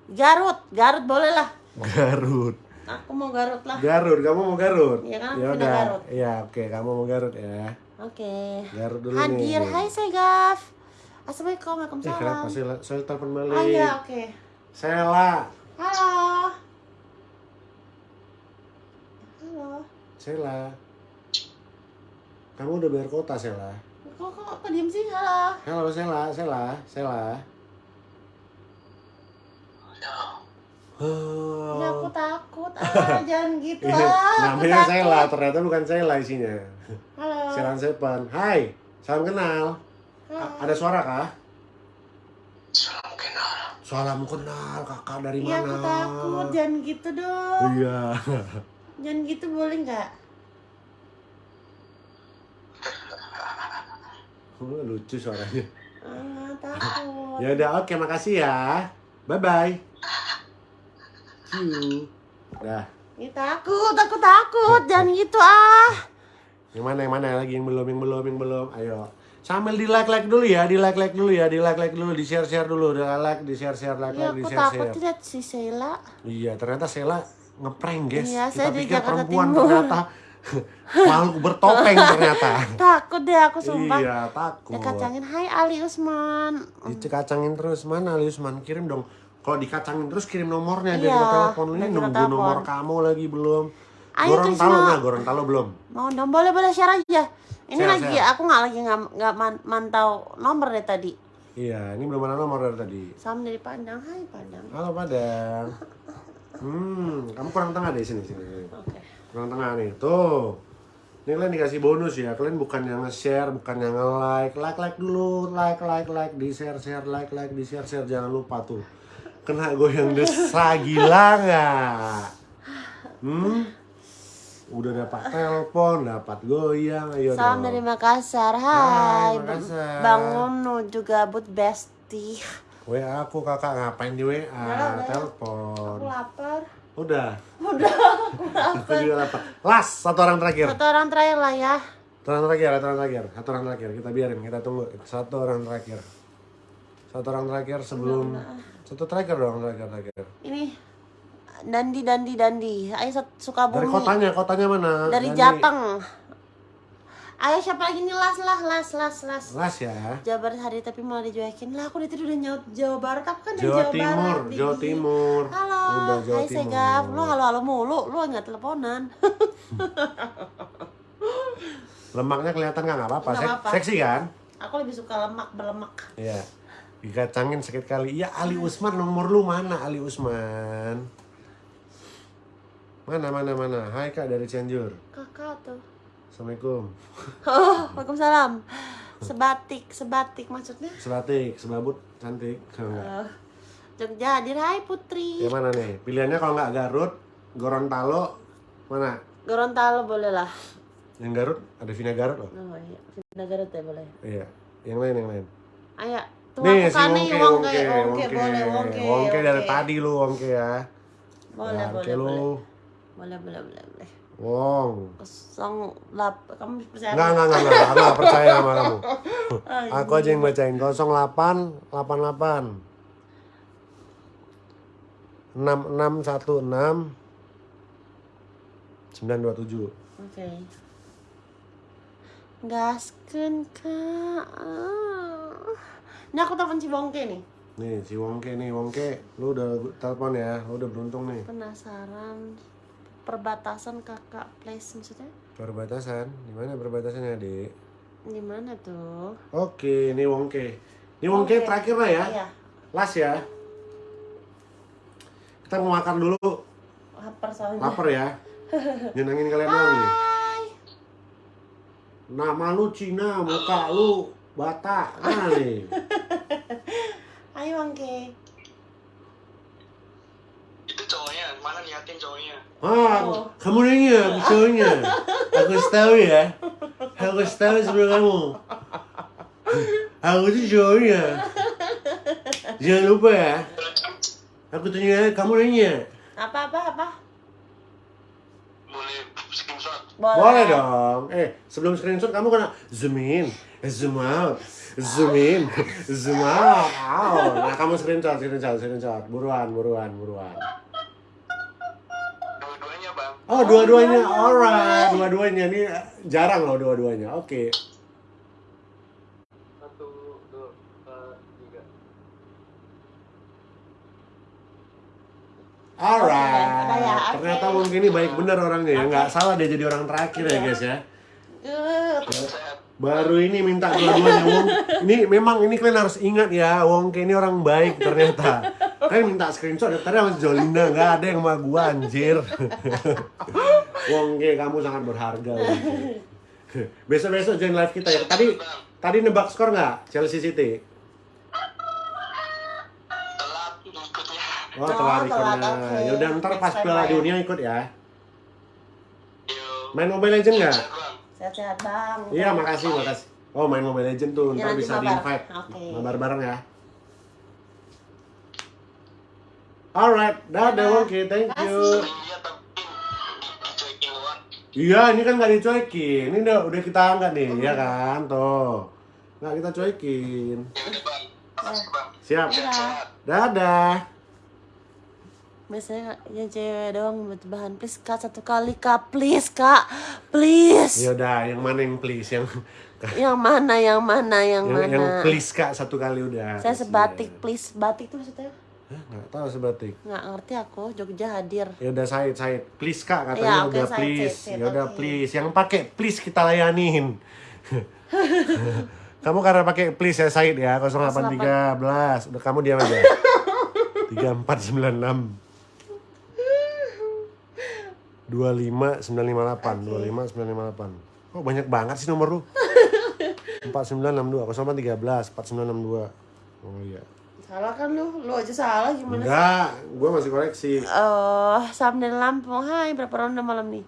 Garut, Garut boleh lah. Garut. Aku mau Garut lah. Garut, kamu mau Garut? Iya kan, Ya udah. Garut. Iya, oke, kamu mau Garut ya. Oke. Garut dulu Hadir, nih. hai Segaf. Assalamualaikum, Eh, kenapa Waalaikumsalam. sih? Saya telepon balik. Ah iya, oke. Sela. Halo. Halo. Sela. Kamu udah bayar kota, Sela. Kok kok kok diem sih? Halo. Halo, Sela, Sela, Sela. Oh. Ya aku takut. Ah, jangan gitu. Ini Ah, aku namanya takut. Sela, ternyata bukan Sela isinya. Halo. Selan Sepan. Hai, salam kenal. A- ada suara kah? Salam kenal. Salam kenal, kakak dari Iya, mana? aku takut. Jangan gitu dong. Iya. Jangan gitu boleh nggak? Oh, lucu suaranya. Ah, takut. Ya udah, oke, makasih ya. Bye bye. See you. Dah. Ya, takut, aku takut. Jangan gitu ah. Yang mana yang mana lagi yang belum yang belum yang belum. Ayo. Sambil di like like dulu ya, di like like dulu ya, di like like dulu, di share share dulu, di like, di share share, like Iya, like, di aku share takut share. lihat si Sheila. Iya, ternyata Sela ngeprank guys. Iya, Kita saya di pikir Jakarta perempuan Timur. ternyata makhluk bertopeng ternyata. Takut deh aku sumpah. Iya, takut. Dikacangin, hai Ali Usman. Dikacangin terus mana Ali Usman kirim dong. Kalau dikacangin terus kirim nomornya biar Iya, kita telepon ini biar nunggu telepon. nomor kamu lagi belum. Ayo, Gorontalo Trisno. nah, Gorontalo belum. Mau dong, boleh boleh share aja. Ini Share, lagi share. aku nggak lagi nggak nggak man- mantau nomor deh tadi. Iya, ini belum ada nomor dari tadi. Salam dari Padang, hai Padang. Halo Padang. Hmm, kamu kurang tengah deh sini sini. Oke. Kurang tengah nih. Tuh. Ini kalian dikasih bonus ya. Kalian bukan yang nge-share, bukan yang nge-like. Like-like dulu, like-like like di share-share, like-like di share-share jangan lupa tuh. Kena goyang desa gila nggak? Hmm? Udah dapat telepon, dapat goyang, ayo Salam dong. dari Makassar, Hai, hai. Makassar. Bang Unu juga but bestie. WA aku kakak ngapain di WA? Udah, udah. Telepon. Aku lapar. Udah. Udah, aku Aku juga lapar. Last, satu orang terakhir. Satu orang terakhir lah ya. Satu orang terakhir, satu orang terakhir. Satu orang terakhir. Kita biarin, kita tunggu. Satu orang terakhir. Satu orang terakhir sebelum satu terakhir dong, terakhir terakhir. Ini Dandi Dandi Dandi. Ayo Sat- Sukabumi. Dari kotanya, kotanya mana? Dari Dani. Jateng. Ayo siapa lagi nih las lah las las las. Las ya. Jawa Barat hari tapi malah dicuekin lah aku dari tadi udah nyaut Jawa Barat aku kan dari Jawa Jawa, Timur, Barat Jawa. Timur. halo Udah Jawa hai Timur. Segaf lu halo halo mulu lu nggak teleponan Lemaknya kelihatan nggak? Apa-apa. Sek- apa-apa. Seksi kan? aku lebih suka lemak berlemak Iya. Dikacangin sakit kali. Iya, Ali Usman nomor lu mana Ali Usman? Mana mana mana? Hai Kak dari Cianjur. kakak tuh Assalamualaikum. oh waalaikumsalam sebatik sebatik maksudnya Selatik, sebabut, cantik. Kalau nggak. Eh, Jogja hadir hai Putri Ya mana nih? Pilihannya kalau nggak Garut, Gorontalo, mana? Gorontalo boleh lah Yang Garut ada Vina Garut loh. oh iya Pindah Garut ya boleh Iya. Yang lain yang lain. ayo tuh nih si Wongke, wongke Wongke, wongke boleh wongke Wongke dari Wongke. tadi lu Wongke ya. boleh Ya, boleh boleh boleh boleh boleh Wong. kosong lap kamu percaya Enggak, enggak, enggak, enggak. Aku nggak percaya sama kamu. Aku aja yang bacain 08 88 6616 927. Oke. Gaskeun kak. Ini aku telepon si Bongke nih. Nih si Wongke nih, Wongke, lu udah telepon ya, lu udah beruntung nih. Penasaran perbatasan kakak place maksudnya? Perbatasan, di mana perbatasannya, Dek? Di mana tuh? Oke, ini Wongke. Ini Wongke Wongke. terakhir lah ya. Iya. Las ya. Kita mau makan dulu, Lapar soalnya. lapar ya. Nyenengin kalian nih. Hai. Nama lu Cina, muka lu Batak. Mana nih? Ayo Bongke. Itu cowoknya, mana liatin cowoknya? Ah, Oh. kamu nanya, aku cowoknya. Aku tahu ya. Aku tahu sebelum kamu. Aku tuh cowoknya. Jangan lupa ya. Aku tanya, kamu nanya. Apa apa apa? Boleh screenshot. Boleh dong. Eh, sebelum screenshot kamu kena zoom in, eh, zoom out, zoom in, zoom out. Nah, kamu screenshot, screenshot, screenshot. Buruan, buruan, buruan. Bang. Oh, dua-duanya. Alright, dua-duanya. Ini jarang loh dua-duanya. Oke. Satu, dua, eh, tiga. Alright. Oke, udah ya. Ternyata mungkin ini baik bener orangnya ya. Nggak salah dia jadi orang terakhir ya guys ya. Eh. Baru ini minta dua-duanya Wong. Ini memang ini kalian harus ingat ya, Wongke ini orang baik ternyata. Kalian minta screenshot ya, tadi sama Jolina nggak ada yang sama gua anjir. Wongke kamu sangat berharga. Besok-besok join live kita ya. Tadi tadi nebak skor nggak Chelsea City? Telat ikutnya. Oh, Oh, telat telat, ikonnya. oke. Yaudah ntar pas Piala ya. Dunia ikut ya. Main Mobile Legend nggak? Sehat, bang. Sehat-sehat bang. Iya, makasih, makasih. Oh, main Mobile Legend tuh, Ya, ntar nanti bisa mabar. di-invite. Oke. Mabar bareng ya. Alright, dadah Dadah. Wongke, thank you. Iya tapi dicuekin doang. Iya, ini kan nggak dicuekin. Ini udah, udah kita angkat nih, ya kan? Tuh. Nggak kita cuekin. Ya bang. Siap. Dadah. Biasanya yang cewek doang buat bahan please kak satu kali kak please kak please Ya udah, yang mana yang please? Yang yang mana yang mana yang, yang, mana yang please Kak satu kali udah. saya sebatik please batik tuh maksudnya nggak tahu sebatik. nggak ngerti aku Jogja hadir Ya udah Said, Said. Please Kak katanya Ya, oke, udah Said, please. Ya udah please. Yang pakai please kita layanin. kamu karena pakai please ya Said ya 0813. Udah kamu diam aja. 3496 25958 25958 Oh banyak banget sih nomor lu 4962 0813 4962 Oh iya salah kan lu? Lu aja salah gimana Enggak, gue masih koleksi eh Samden Lampung. Hai berapa ronde malam nih?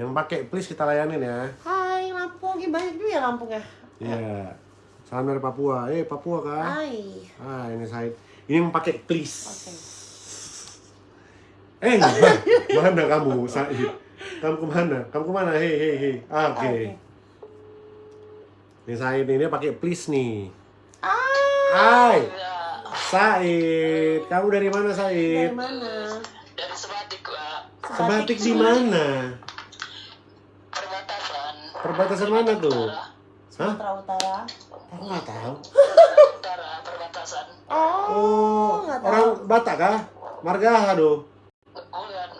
Yang pakai please kita layanin ya. Hai Lampung. Banyak juga ya Lampung ya? Iya. Salam dari Papua. Eh Papua kan hai. Ah ini Said Ini yang pakai please. Oke. Eh, mana, mana kamu, Said? Kamu ke mana? Kamu ke mana? Hei, hei, hei. Ah, Oke. Nih Said ini dia pakai please nih. Hai, Ya, Said. Kamu dari mana, dari Said? mana? dari Sebatik, Pak. Sebatik di mana? Perbatasan. Perbatasan mana tuh? Hah? Sumatera Utara. Aku nggak tahu. Utara, perbatasan. Oh, Oh, tahu. orang Batak kah? Marga aduh. Bukan,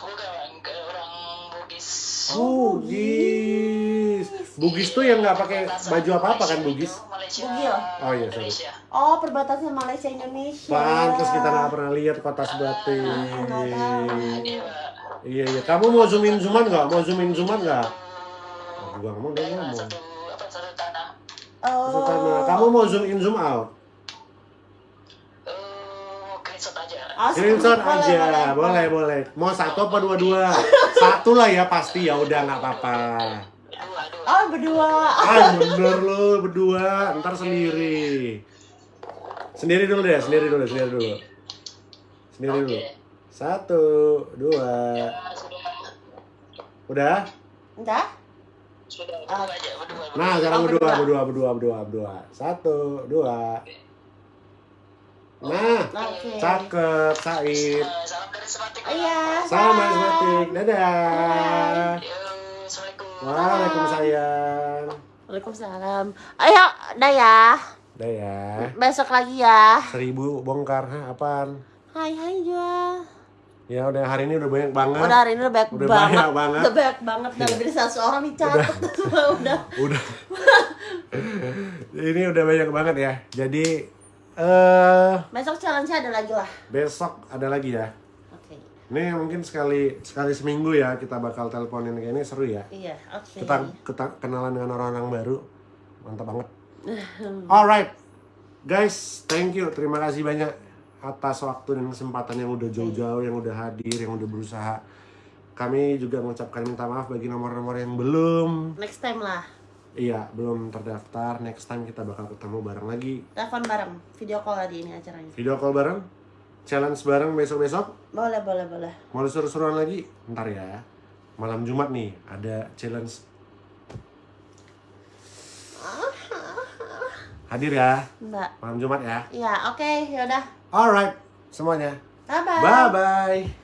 bukan orang Bugis. Oh, Bugis. Bugis tuh yang nggak pakai baju apa-apa kan Bugis? Malaysia. Bugil. Oh, iya, sorry. Oh, perbatasan Malaysia Indonesia. Pantes kita nggak pernah lihat kota Sebatik. Tahu. Iya. Iya iya. Kamu mau zoom in zooman nggak? Mau zoom in zooman nggak? Aku gua ngomong udah ngomong. satu apa satu tanah. Oh. Kamu mau zoom in zoom out? Eh, screenshot aja. Oh, Screenshot boleh, aja, boleh boleh. Mau satu apa dua-dua? Satu lah ya pasti ya udah nggak apa-apa. Oh, berdua. Ah bener lo berdua, ntar sendiri. Sendiri dulu deh, sendiri dulu, sendiri dulu. Sendiri dulu. Oke. Satu, dua. Ya. Udah? Udah? Sudah, berdua aja, berdua. berdua. Nah, sekarang Oh, berdua, berdua. berdua, berdua, berdua, berdua. Satu, dua. Nah, Oke. cakep, Said. Eh, salam dari Sebatik. Pak. Iya. Sama bye. Ismatik, dadah. Assalamualaikum. Waalaikumsalam. Waalaikumsalam. Ayo, dah ya. Udah ya. Besok lagi ya. Seribu bongkar, Hah, apaan? Hai, hai jual. Ya udah hari ini udah banyak banget. Udah hari ini udah banyak Udah banget. banyak banget. Udah banyak banget. Udah lebih dari seratus orang dicatat. Udah. Udah. ini udah banyak banget ya. Jadi eh Besok challenge ada lagi lah. besok ada lagi ya. Ini mungkin sekali sekali seminggu ya kita bakal teleponin kayak ini seru ya. Iya, oke. Kita kita kenalan dengan orang-orang baru. Mantap banget. Alright. Guys, thank you. Terima kasih banyak atas waktu dan kesempatan yang udah jauh-jauh, yang udah hadir, yang udah berusaha. Kami juga mengucapkan minta maaf bagi nomor-nomor yang belum Next time lah. Iya, belum terdaftar. Next time kita bakal ketemu bareng lagi. Telepon bareng. Video call tadi ini acaranya. Video call bareng. Challenge bareng besok-besok. Boleh, boleh, boleh. Mau seru-seruan lagi? Ntar ya. Malam Jumat nih, ada challenge. Hadir ya, Mbak. malam Jumat ya. Iya, oke. Yaudah. Alright, semuanya. Bye-bye. Bye-bye.